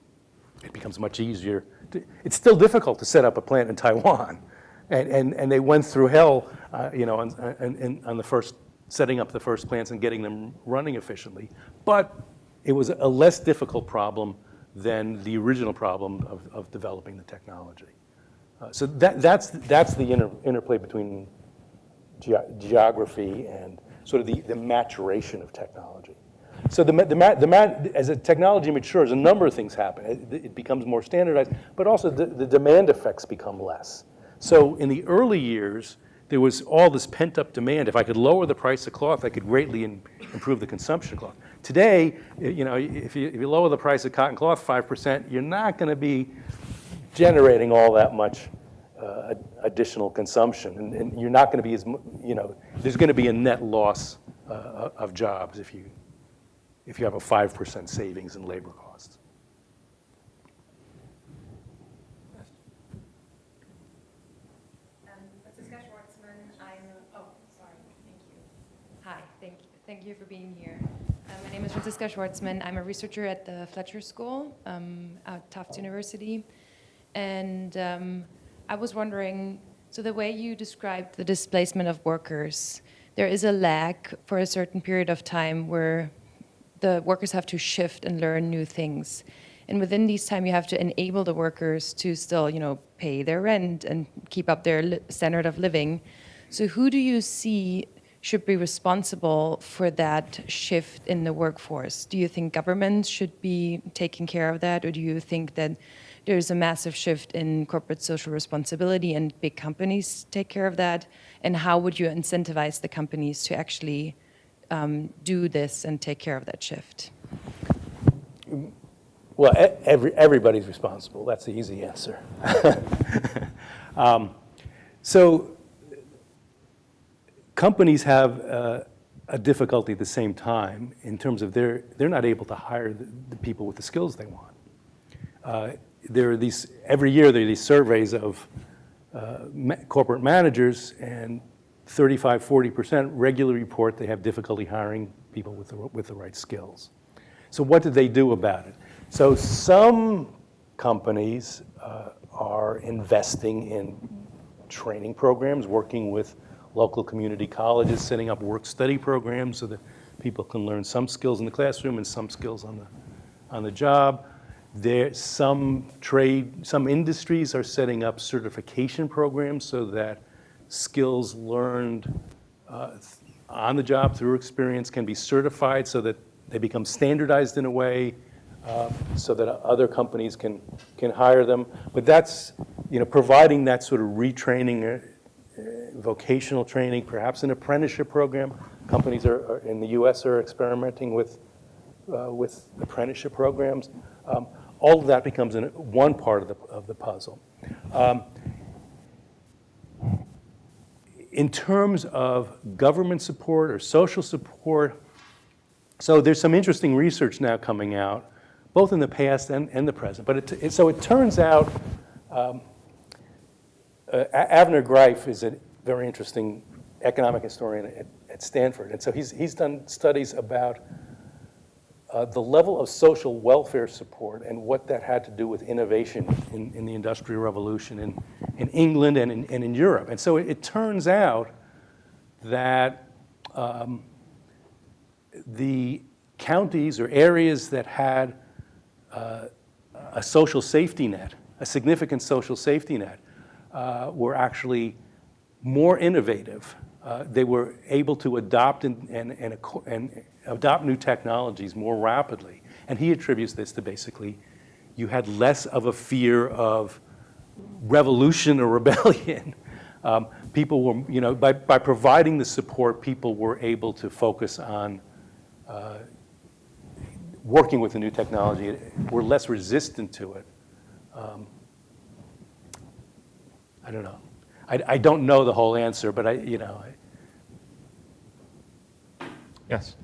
It becomes much easier. To, it's still difficult to set up a plant in Taiwan. And, and, and they went through hell, uh, you know, on, on, on the first, setting up the first plants and getting them running efficiently. But it was a less difficult problem than the original problem of, of developing the technology. Uh, so that, that's, that's the inter, interplay between ge geography and sort of the, the maturation of technology. So the, the, the as a technology matures, a number of things happen. It, it becomes more standardized, but also the, the demand effects become less. So in the early years, there was all this pent-up demand. If I could lower the price of cloth, I could greatly in, improve the consumption of cloth. Today, you know, if you, if you lower the price of cotton cloth 5%, you're not going to be generating all that much uh, additional consumption. And, and you're not going to be as, you know, there's going to be a net loss uh, of jobs if you, if you have a 5% savings in labor costs. Um, oh, thank you. Hi, thank, thank you for being here. Uh, My name is Franziska Schwartzman. I'm a researcher at the Fletcher School um, at Tufts University. And um, I was wondering, so the way you described the displacement of workers, there is a lag for a certain period of time where the workers have to shift and learn new things. And within these time, you have to enable the workers to still, you know, pay their rent and keep up their standard of living. So who do you see should be responsible for that shift in the workforce? Do you think governments should be taking care of that, or do you think that there's a massive shift in corporate social responsibility and big companies take care of that? And how would you incentivize the companies to actually um, do this and take care of that shift? Well, every, everybody's responsible. That's the easy answer. um, so companies have uh, a difficulty at the same time in terms of they're, they're not able to hire the, the people with the skills they want. Uh, there are these, every year there are these surveys of uh, ma- corporate managers and 35, 40% regularly report they have difficulty hiring people with the, with the right skills. So what did they do about it? So some companies uh, are investing in training programs, working with local community colleges, setting up work-study programs so that people can learn some skills in the classroom and some skills on the, on the job. There, some trade, some industries are setting up certification programs so that skills learned uh, on the job through experience can be certified so that they become standardized in a way uh, so that other companies can, can hire them. But that's, you know, providing that sort of retraining, uh, vocational training, perhaps an apprenticeship program. Companies are, are- in the US are experimenting with, uh, with apprenticeship programs. Um, All of that becomes an- one part of the, of the puzzle. Um, In terms of government support or social support, so there's some interesting research now coming out, both in the past and, and the present. But it, it- so it turns out, um, uh, Avner Greif is a very interesting economic historian at, at Stanford. And so he's, he's done studies about uh, the level of social welfare support and what that had to do with innovation in, in the Industrial Revolution in, in England and in, and in Europe. And so it, it turns out that um, the counties or areas that had uh, a social safety net, a significant social safety net, uh, were actually more innovative. Uh, they were able to adopt and, and, and, and adopt new technologies more rapidly. And he attributes this to basically you had less of a fear of revolution or rebellion. Um, people were, you know, by, by providing the support, people were able to focus on uh, working with the new technology, were less resistant to it. Um, I don't know. I, I don't know the whole answer, but I, you know, I, Yes.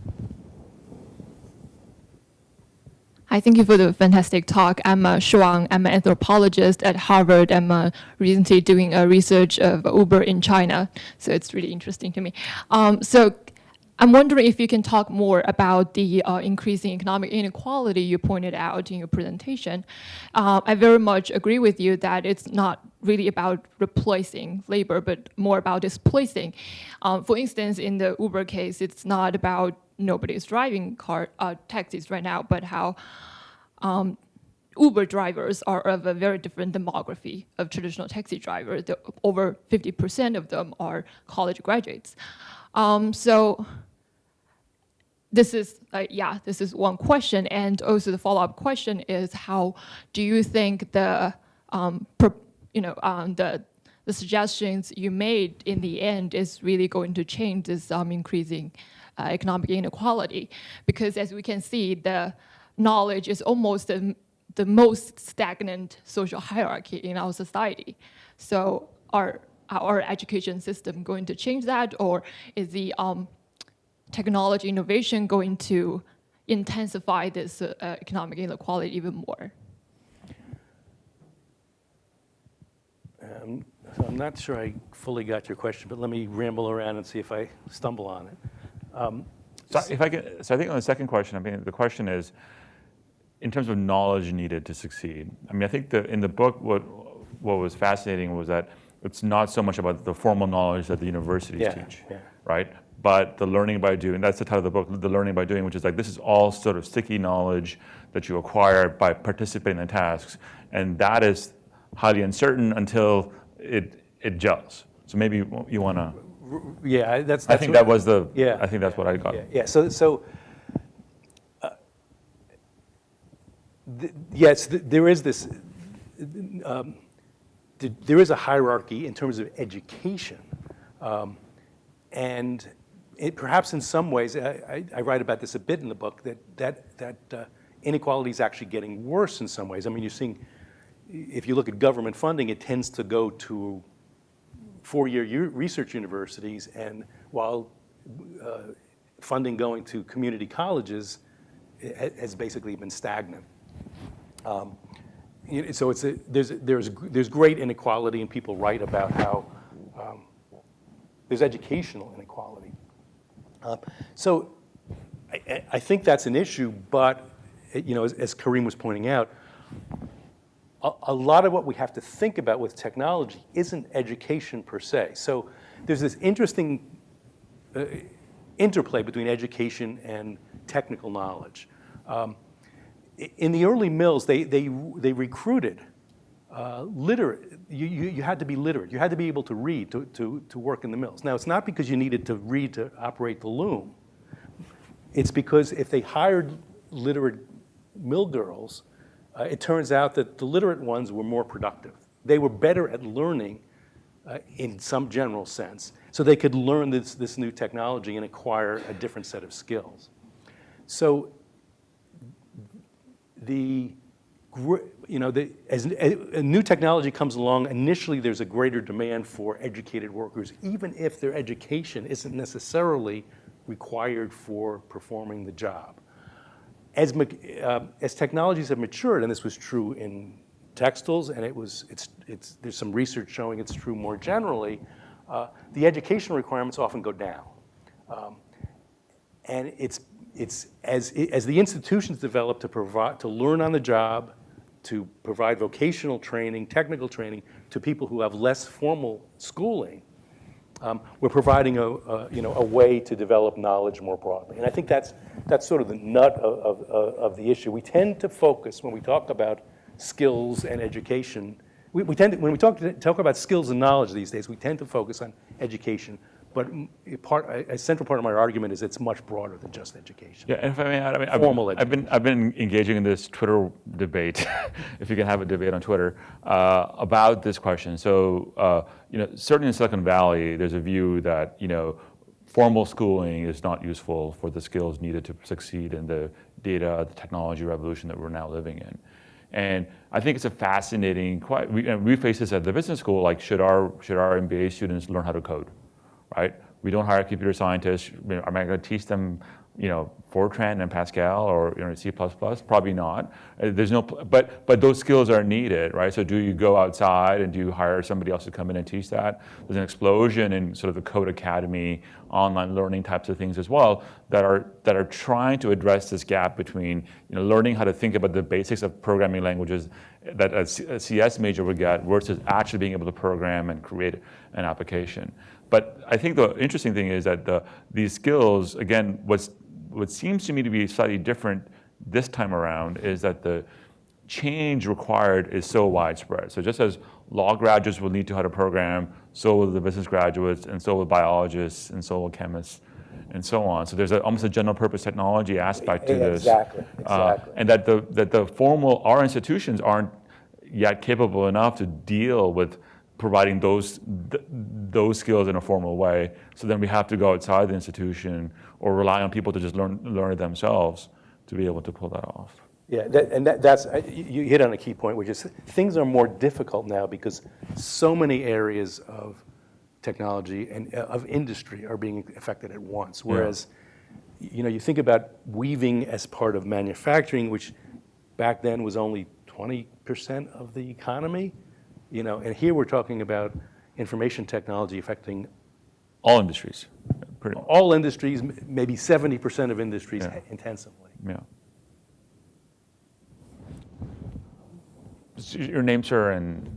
Thank you for the fantastic talk. I'm uh, Shuang. I'm an anthropologist at Harvard. I'm uh, recently doing a research of Uber in China, so it's really interesting to me. Um, so I'm wondering if you can talk more about the uh, increasing economic inequality you pointed out in your presentation. Uh, I very much agree with you that it's not really about replacing labor, but more about displacing. Um, for instance, in the Uber case, it's not about nobody's driving car uh, taxis right now, but how um, Uber drivers are of a very different demography of traditional taxi drivers. The, over 50% of them are college graduates. Um, so this is, uh, yeah, this is one question. And also the follow-up question is how do you think the, um, pro- you know, um, the, the suggestions you made in the end is really going to change this um, increasing uh, economic inequality? Because as we can see, the knowledge is almost the, the most stagnant social hierarchy in our society. So are our education system going to change that, or is the um, technology innovation going to intensify this uh, uh, economic inequality even more? um, so I'm not sure I fully got your question, but let me ramble around and see if I stumble on it. Um, So if I get, so I think on the second question, I mean, the question is, in terms of knowledge needed to succeed. I mean, I think that in the book, what what was fascinating was that it's not so much about the formal knowledge that the universities Yeah, teach, yeah. right? But the learning by doing. That's the title of the book, the learning by doing, which is like this is all sort of sticky knowledge that you acquire by participating in tasks, and that is highly uncertain until it it gels. So maybe you want to. Yeah, I- that's. I think that was the. Yeah. I think that's what I got. Yeah, yeah, so, so, uh, th- yes, th- there is this, um, th- there is a hierarchy in terms of education. Um, And it, perhaps in some ways, I, I- I write about this a bit in the book, that, that, that uh, inequality is actually getting worse in some ways. I mean, you're seeing, if you look at government funding, it tends to go to four-year research universities, and while uh, funding going to community colleges has basically been stagnant. Um, So it's a, there's, there's, there's great inequality, and people write about how um, there's educational inequality. Uh, So I, I- think that's an issue, but, you know, as, as Karim was pointing out, a, a lot of what we have to think about with technology isn't education per se. So there's this interesting uh, interplay between education and technical knowledge. Um, in the early mills, they, they, they recruited uh, literate, you, you, you had to be literate. You had to be able to read to, to, to work in the mills. Now, it's not because you needed to read to operate the loom. It's because if they hired literate mill girls, uh, it turns out that the literate ones were more productive. They were better at learning uh, in some general sense, so they could learn this, this new technology and acquire a different set of skills. So the, you know, the, as a, a new technology comes along, initially there's a greater demand for educated workers, even if their education isn't necessarily required for performing the job. As, uh, as technologies have matured, and this was true in textiles, and it was, it's, it's, there's some research showing it's true more generally, uh, the educational requirements often go down. Um, and it's, it's as, as the institutions develop to provide, to learn on the job, to provide vocational training, technical training to people who have less formal schooling, um, we're providing a, a, you know, a way to develop knowledge more broadly. And I think that's, that's sort of the nut of, of, of the issue. We tend to focus, when we talk about skills and education, we, we tend to, when we talk, talk about skills and knowledge these days, we tend to focus on education. But a part, a central part of my argument is it's much broader than just education. Yeah, and if I may add, I mean, I've, Formal I've been I've been engaging in this Twitter debate, if you can have a debate on Twitter, uh, about this question. So, uh, you know, certainly in Silicon Valley, there's a view that you know, formal schooling is not useful for the skills needed to succeed in the data, the technology revolution that we're now living in. And I think it's a fascinating. Quite, we, and we face this at the business school. Like, should our should our MBA students learn how to code? Right? We don't hire computer scientists. Am I going to teach them, you know, Fortran and Pascal or you know, C++? Probably not. Uh, There's no, but but those skills are needed, right? So do you go outside and do you hire somebody else to come in and teach that? There's an explosion in sort of the code academy, online learning types of things as well that are that are trying to address this gap between you know learning how to think about the basics of programming languages that a CS major would get versus actually being able to program and create an application. But I think the interesting thing is that the, these skills, again, what's, what seems to me to be slightly different this time around is that the change required is so widespread. So just as law graduates will need to how to program, so will the business graduates, and so will biologists, and so will chemists, and so on. So there's a, almost a general purpose technology aspect to this. Exactly, Uh, and that the, that the formal, our institutions aren't yet capable enough to deal with providing those, th- those skills in a formal way. So then we have to go outside the institution or rely on people to just learn, learn it themselves to be able to pull that off. Yeah, that, and that, that's, you you hit on a key point, which is things are more difficult now because so many areas of technology and uh, of industry are being affected at once. Whereas, you know, you think about weaving as part of manufacturing, which back then was only 20% of the economy, you know, and here we're talking about information technology affecting All industries, pretty, all industries, maybe 70% of industries Yeah. intensively. yeah. Your name, sir, and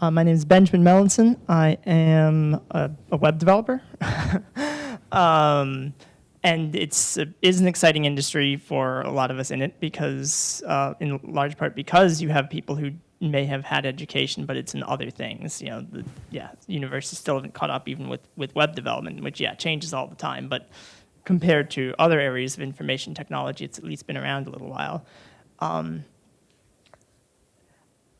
Uh, my name is Benjamin Melançon. I am a, a web developer. um, and it's a, is an exciting industry for a lot of us in it because, uh, in large part, because you have people who may have had education, but it's in other things. You know, the, yeah, universities still haven't caught up even with, with web development, which yeah changes all the time. But compared to other areas of information technology, it's at least been around a little while.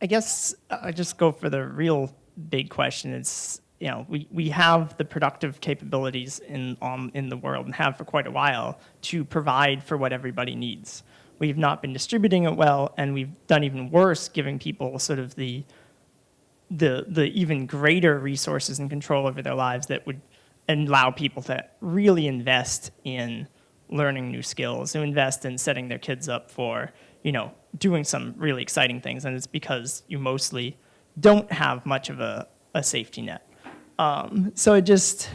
I guess I just go for the real big question. It's you know we, we have the productive capabilities in um, in the world and have for quite a while to provide for what everybody needs. We've not been distributing it well, and we've done even worse, giving people sort of the the the even greater resources and control over their lives that would allow people to really invest in learning new skills, to invest in setting their kids up for you know doing some really exciting things, and it's because you mostly don't have much of a, a safety net. Um, so it just,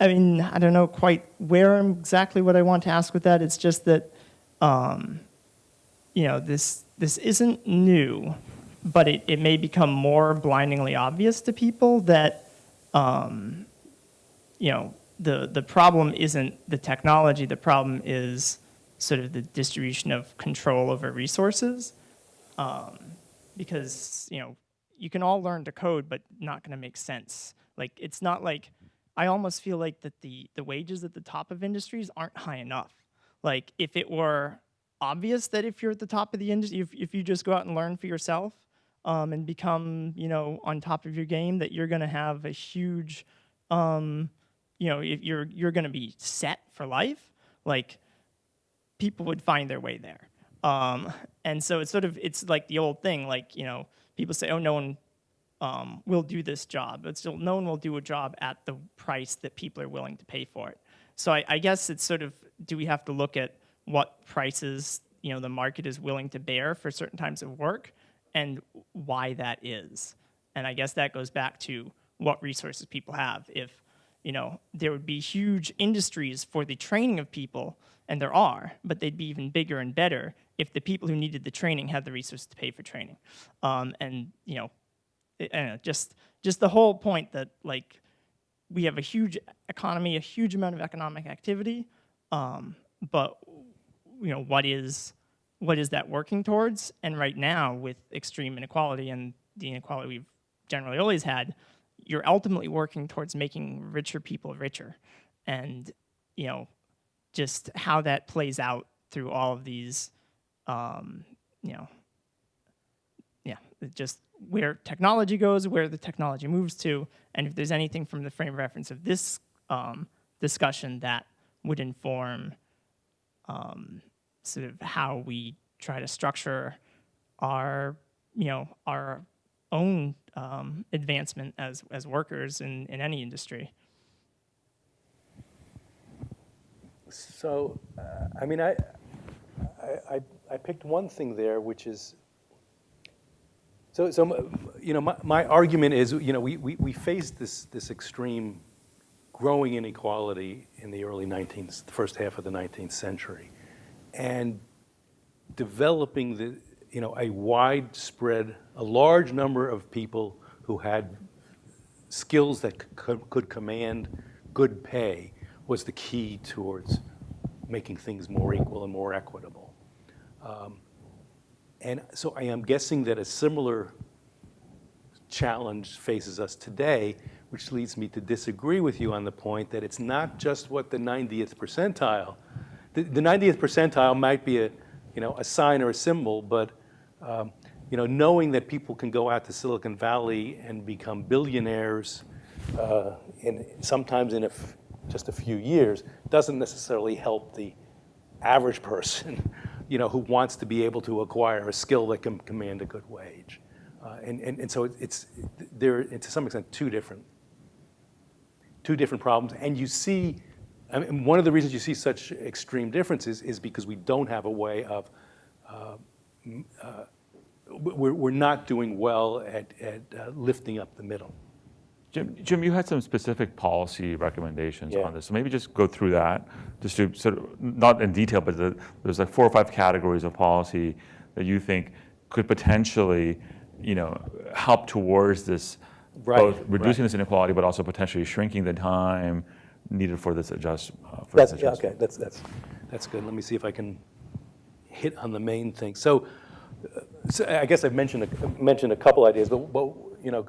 I mean, I don't know quite where exactly what I want to ask with that. It's just that, um, you know, this this isn't new, but it, it may become more blindingly obvious to people that, um, you know, the the problem isn't the technology. The problem is sort of the distribution of control over resources, um, because you know you can all learn to code, but not going to make sense. Like it's not like I almost feel like that the the wages at the top of industries aren't high enough. Like if it were obvious that if you're at the top of the industry, if, if you just go out and learn for yourself, um, and become, you know, on top of your game, that you're going to have a huge, um, you know, if you're you're going to be set for life, like people would find their way there. Um, and so it's sort of it's like the old thing, like you know, people say, oh, no one um, will do this job, but still, no one will do a job at the price that people are willing to pay for it. So I, I guess it's sort of, do we have to look at what prices you know the market is willing to bear for certain types of work, and why that is? And I guess that goes back to what resources people have. If you know, there would be huge industries for the training of people, and there are, but they'd be even bigger and better if the people who needed the training had the resources to pay for training. Um, and you know, I don't know, just just the whole point that like we have a huge economy, a huge amount of economic activity, um, but you know, what is what is that working towards? And right now, with extreme inequality and the inequality we've generally always had, you're ultimately working towards making richer people richer, and you know, just how that plays out through all of these, um, you know, yeah, just where technology goes, where the technology moves to, and if there's anything from the frame of reference of this um, discussion that would inform um, sort of how we try to structure our, you know, our own um, advancement as, as workers in, in any industry. So, uh, I mean, I, I, I- picked one thing there, which is, so, so, you know, my, my argument is, you know, we, we, we faced this, this extreme growing inequality in the early 19th, the first half of the 19th century. And developing the, you know, a widespread, a large number of people who had skills that could, could command good pay was the key towards making things more equal and more equitable. Um, And so I am guessing that a similar challenge faces us today, which leads me to disagree with you on the point that it's not just what the 90th percentile. The, the 90th percentile might be a, you know, a sign or a symbol, but um, you know, knowing that people can go out to Silicon Valley and become billionaires uh, in sometimes in just a few years doesn't necessarily help the average person, you know, who wants to be able to acquire a skill that can command a good wage. Uh, and, and, and so it- it's, there, to some extent, two different, two different problems. And you see, I mean, one of the reasons you see such extreme differences is because we don't have a way of, uh, uh, we're, we're not doing well at, at uh, lifting up the middle. Jim, Jim, you had some specific policy recommendations Yeah. on this. So maybe just go through that, just to sort of, not in detail, but the, there's like four or five categories of policy that you think could potentially, you know, help towards this, Right, both reducing right. this inequality, but also potentially shrinking the time needed for this adjust. uh, for That's, this yeah, adjustment. okay, that's, that's, that's good. Let me see if I can hit on the main thing. So, uh, so I guess I've mentioned, a- mentioned a couple ideas, but, but, you know,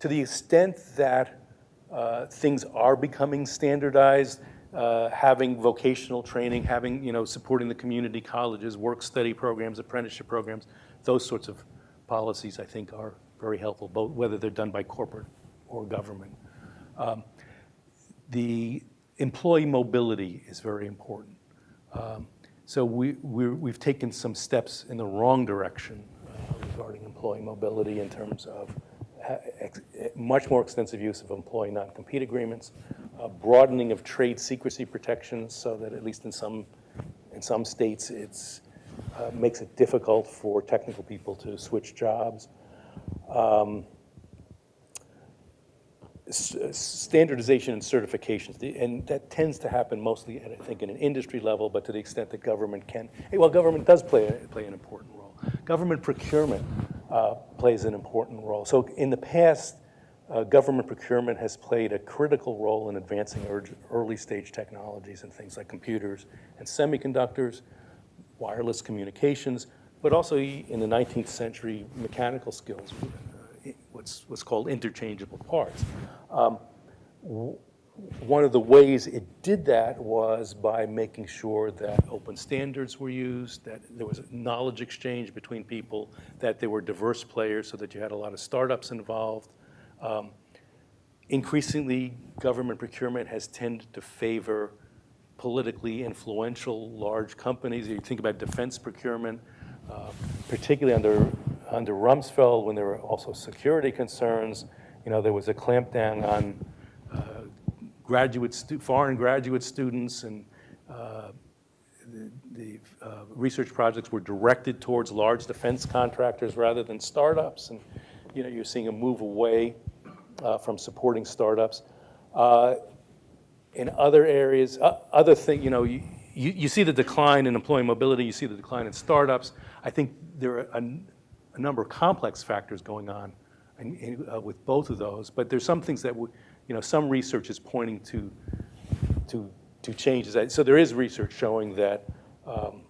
to the extent that uh, things are becoming standardized, uh, having vocational training, having, you know, supporting the community colleges, work-study programs, apprenticeship programs, those sorts of policies, I think, are very helpful, both whether they're done by corporate or government. Um, The employee mobility is very important. Um, So we, we're, we've taken some steps in the wrong direction uh, regarding employee mobility in terms of ex- eh, much more extensive use of employee non-compete agreements, uh, broadening of trade secrecy protections so that at least in some, in some states, it's, uh, makes it difficult for technical people to switch jobs. Um, standardization and certifications, and that tends to happen mostly, I think, in an industry level, but to the extent that government can, hey, well, government does play, play an important role. Government procurement uh, plays an important role. So in the past, uh, government procurement has played a critical role in advancing early-stage technologies and things like computers and semiconductors, wireless communications, but also in the 19th century, mechanical skills, uh, what's, what's called interchangeable parts. Um, one of the ways it did that was by making sure that open standards were used, that there was knowledge exchange between people, that there were diverse players so that you had a lot of startups involved. Um, increasingly, government procurement has tended to favor politically influential large companies. You think about defense procurement, uh, particularly under, under Rumsfeld, when there were also security concerns. You know, there was a clampdown on uh, graduate foreign graduate students and uh, the, the uh, research projects were directed towards large defense contractors rather than startups. And, you know, you're seeing a move away uh, from supporting startups. In other areas, other thing, you know, you, you, you see the decline in employee mobility, you see the decline in startups. I think there are a, a number of complex factors going on in, in, uh, with both of those, but there's some things that, you know, some research is pointing to, to, to changes. So there is research showing that um,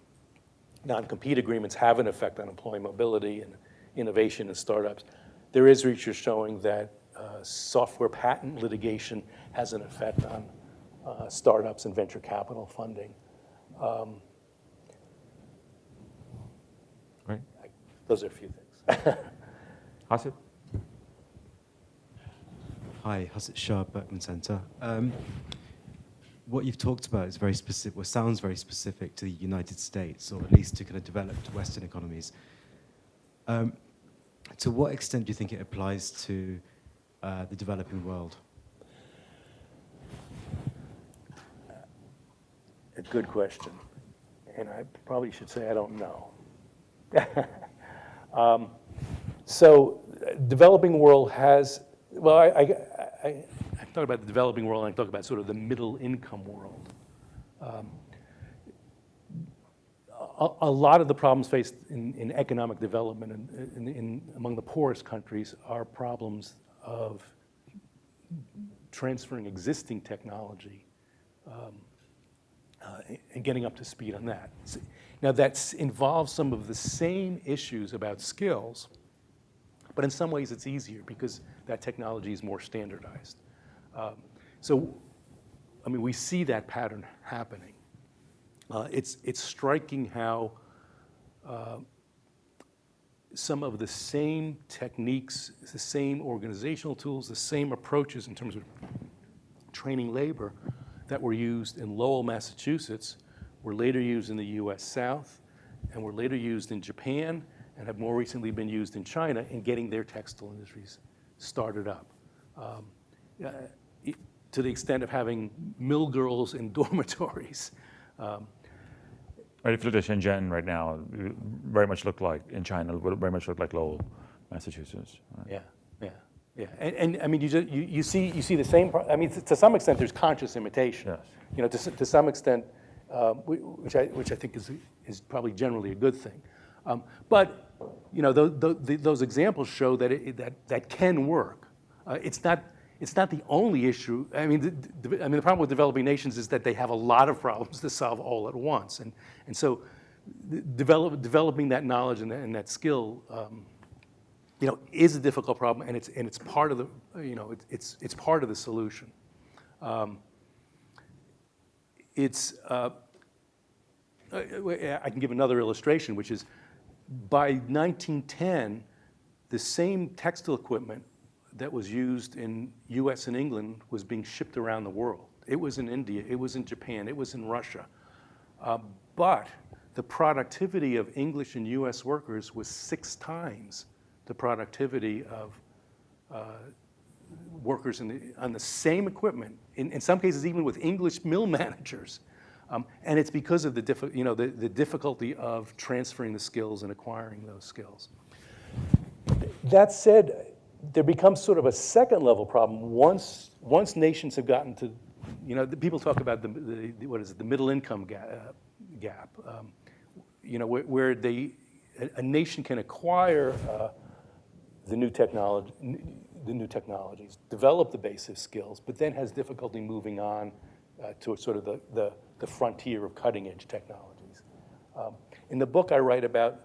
non-compete agreements have an effect on employee mobility and innovation in startups. There is research showing that uh, software patent litigation has an effect on uh, startups and venture capital funding. Right. Those are a few things. Hasit? Hi, Hasit Shah, Berkman Center. Um, what you've talked about is very specific, well, sounds very specific to the United States, or at least to kind of developed Western economies. Um, to what extent do you think it applies to uh, the developing world? A good question. And I probably should say I don't know. Um, So developing world has, well, I, I, I, I talk about the developing world and I talk about sort of the middle income world. Um, A, a lot of the problems faced in, in economic development in, in, in, among the poorest countries are problems of transferring existing technology uh, and getting up to speed on that. Now, that involves some of the same issues about skills, but in some ways it's easier because that technology is more standardized. Um, So, I mean, we see that pattern happening. Uh, It's, it's striking how uh, some of the same techniques, the same organizational tools, the same approaches in terms of training labor that were used in Lowell, Massachusetts, were later used in the US South, and were later used in Japan, and have more recently been used in China in getting their textile industries started up. Um, uh, it- To the extent of having mill girls in dormitories. Um, Right, if you look at Shenzhen right now, it very much look like, in China, it very much look like Lowell, Massachusetts. right? Yeah, yeah, yeah. And, and I mean, you, just, you, you see, you see the same, I mean, to some extent, there's conscious imitation. Yes. You know, to, to some extent, um, which I, which I think is, is probably generally a good thing. Um, But, you know, tho- tho- the- those examples show that it, that, that can work. Uh, It's not, it's not the only issue. I mean, the, the- I mean, the problem with developing nations is that they have a lot of problems to solve all at once. And, and so develop, developing that knowledge and that, and that skill um, you know, is a difficult problem, and it's, and it's part of the, you know, it's- it's, it's part of the solution. Um, It's, uh, uh, I can give another illustration, which is by 1910, the same textile equipment that was used in US and England was being shipped around the world. It was in India, it was in Japan, it was in Russia. Uh, But the productivity of English and US workers was six times the productivity of uh, workers in the, on the same equipment, in, in some cases even with English mill managers. Um, and it's because of the, you know, the, the difficulty of transferring the skills and acquiring those skills. That said, there becomes sort of a second level problem once, once nations have gotten to, you know, the people talk about the, the, the- what is it, the middle income ga- uh, gap. um, You know, where, where they, a, a nation can acquire uh, the new technology, the new technologies, develop the basic skills, but then has difficulty moving on uh, to sort of the, the, the frontier of cutting edge technologies. Um, In the book, I write about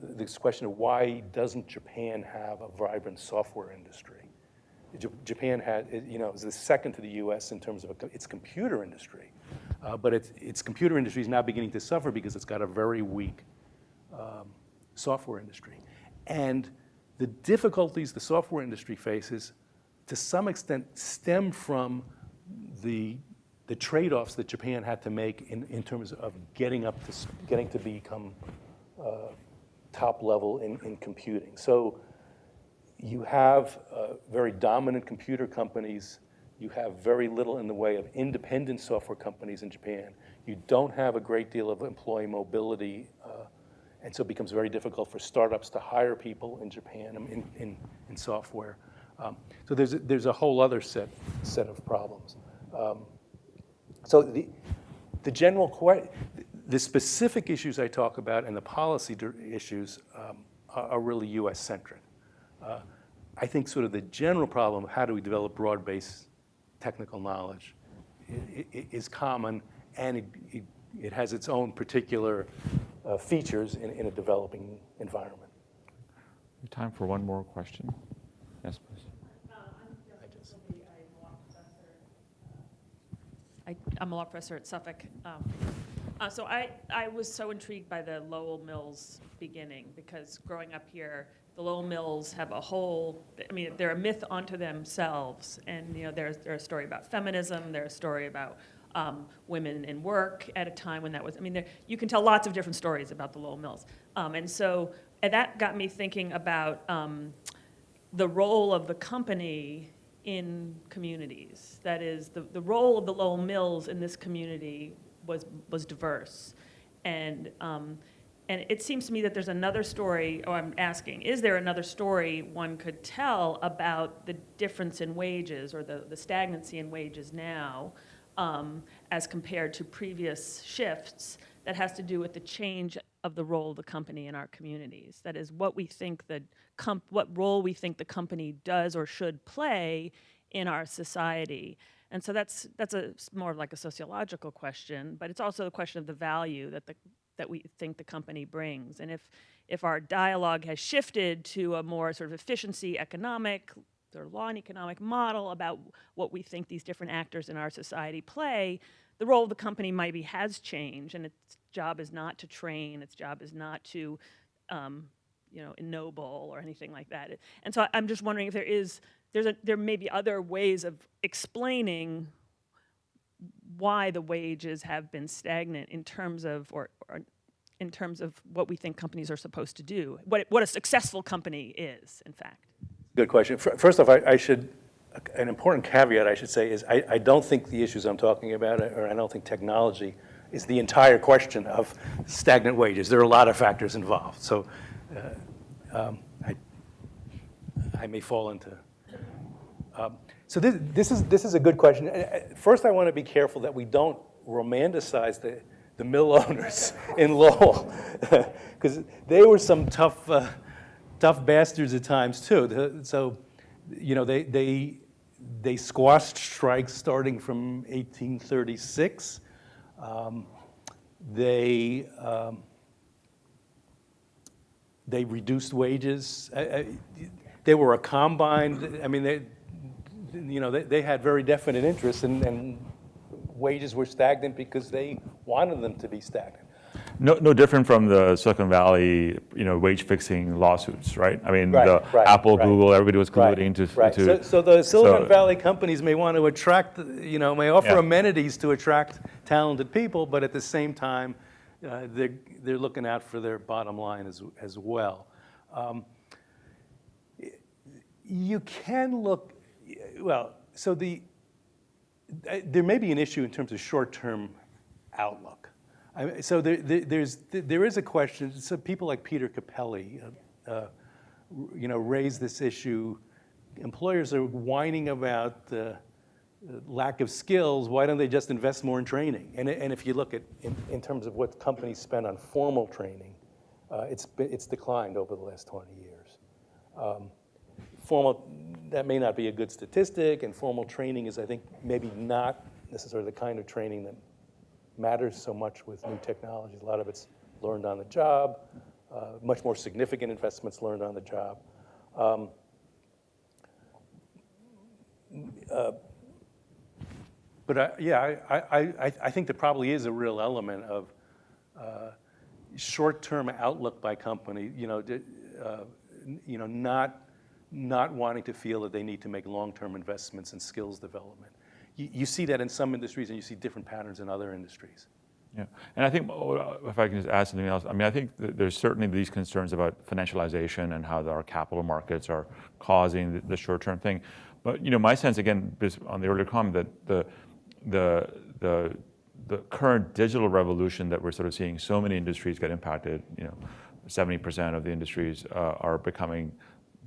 this question of why doesn't Japan have a vibrant software industry? Japan had, you know, is the second to the U.S. in terms of its computer industry. Uh, But its, its computer industry is now beginning to suffer because it's got a very weak um, software industry. And the difficulties the software industry faces, to some extent, stem from the, the trade-offs that Japan had to make in, in terms of getting up to, getting to become uh, top level in, in computing. So you have uh, very dominant computer companies. You have very little in the way of independent software companies in Japan. You don't have a great deal of employee mobility, uh, and so it becomes very difficult for startups to hire people in Japan in, in, in software. Um, so there's a, there's a whole other set, set of problems. Um, so the, the general, the specific issues I talk about and the policy issues um, are, are really US-centric. Uh, I think sort of the general problem, of how do we develop broad-based technical knowledge, is common, and it, it, it has its own particular uh, features in, in a developing environment. Time for one more question. Yes, please. I, I'm a law professor at Suffolk. Um, uh, so I, I was so intrigued by the Lowell Mills beginning because growing up here, the Lowell Mills have a whole, I mean, they're a myth unto themselves. And, you know, there's, there's a story about feminism, there's a story about um, women in work at a time when that was, I mean, there, you can tell lots of different stories about the Lowell Mills. Um, and so and that got me thinking about um, the role of the company in communities. That is, the, the role of the Lowell Mills in this community was, was diverse. And, um, and it seems to me that there's another story, or I'm asking, is there another story one could tell about the difference in wages or the, the stagnancy in wages now um, as compared to previous shifts that has to do with the change of the role of the company in our communities. That is, what we think the comp- what role we think the company does or should play in our society. And so that's that's a more like a sociological question, but it's also a question of the value that the that we think the company brings. And if if our dialogue has shifted to a more sort of efficiency economic or law and economic model about what we think these different actors in our society play, the role of the company maybe has changed, and its job is not to train, its job is not to, um, you know, ennoble or anything like that. And so I'm just wondering if there is, there's a, there may be other ways of explaining why the wages have been stagnant in terms of, or, or in terms of what we think companies are supposed to do, what, what a successful company is, in fact. Good question. First off, I, I should, an important caveat I should say is I, I don't think the issues I'm talking about, or I don't think technology is the entire question of stagnant wages. There are a lot of factors involved. So uh, um, I, I may fall into. Um, so this, this is this is a good question. Uh, uh, First, I want to be careful that we don't romanticize the the mill owners in Lowell, because they were some tough uh, tough bastards at times too. So, you know, they they they squashed strikes starting from 1836. Um, they um, they reduced wages. They were a combine, I mean, they, you know, they, they had very definite interests and, and wages were stagnant because they wanted them to be stagnant. No, no different from the Silicon Valley, you know, wage fixing lawsuits, right? I mean, Right, the right, Apple, right. Google, everybody was colluding to, Right, to so, so the Silicon so- Valley companies may want to attract, you know, may offer Yeah. amenities to attract talented people, but at the same time, uh, they're, they're looking out for their bottom line as, as well. Um, You can look, well, so the, uh, there may be an issue in terms of short-term outlook. I So there, there- there's, there is a question, so people like Peter Cappelli, uh, uh, you know, raise this issue. Employers are whining about the lack of skills, why don't they just invest more in training? And, and if you look at, in, in terms of what companies spend on formal training, uh, it's, it's declined over the last 20 years. Um, Formal, that may not be a good statistic, and formal training is, I think, maybe not necessarily the kind of training that matters so much with new technologies. A lot of it's learned on the job, uh, much more significant investments learned on the job. Um, uh, but I, yeah, I, I, I, think there probably is a real element of uh, short-term outlook by company, you know, uh, you know, not, not wanting to feel that they need to make long-term investments in skills development. You, you see that in some industries and you see different patterns in other industries. Yeah, and I think, uh, if I can just add something else, I mean, I think there's certainly these concerns about financialization and how our capital markets are causing the, the short-term thing. But, you know, my sense, again, on the earlier comment, that the, the, the, the current digital revolution that we're sort of seeing so many industries get impacted, you know, 70% of the industries uh, are becoming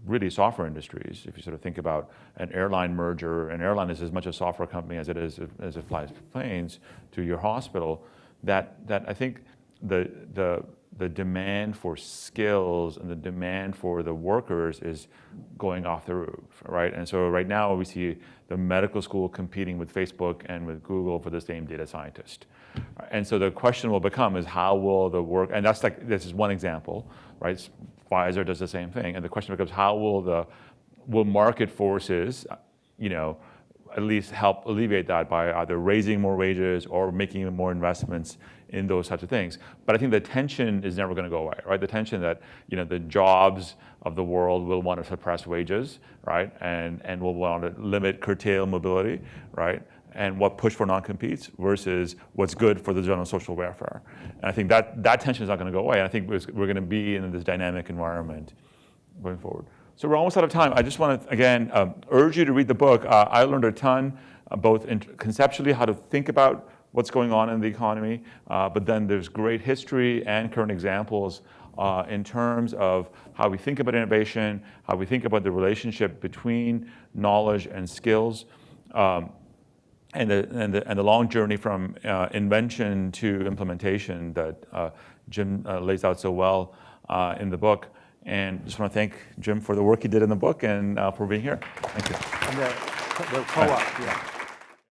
really software industries. If you sort of think about an airline merger, an airline is as much a software company as it is as it flies planes to your hospital. That that I think the the the demand for skills and the demand for the workers is going off the roof, right? And so right now we see the medical school competing with Facebook and with Google for the same data scientist. And so the question will become is how will the work, and that's like, this is one example, right? Pfizer does the same thing. And the question becomes how will the, will market forces, you know, at least help alleviate that by either raising more wages or making more investments in those types of things. But I think the tension is never going to go away, right? The tension that you know the jobs of the world will want to suppress wages, right, and and will want to limit, curtail mobility, right, and what push for non-competes versus what's good for the general social welfare. And I think that that tension is not going to go away. I think we're, we're going to be in this dynamic environment going forward. So we're almost out of time. I just want to, again, um, urge you to read the book. Uh, I learned a ton, uh, both conceptually how to think about what's going on in the economy, uh, but then there's great history and current examples uh, in terms of how we think about innovation, how we think about the relationship between knowledge and skills, um, and, the, and, the, and the long journey from uh, invention to implementation that uh, Jim lays out so well in the book. And just want to thank Jim for the work he did in the book and uh, for being here. Thank you. And the, the co-op, yeah.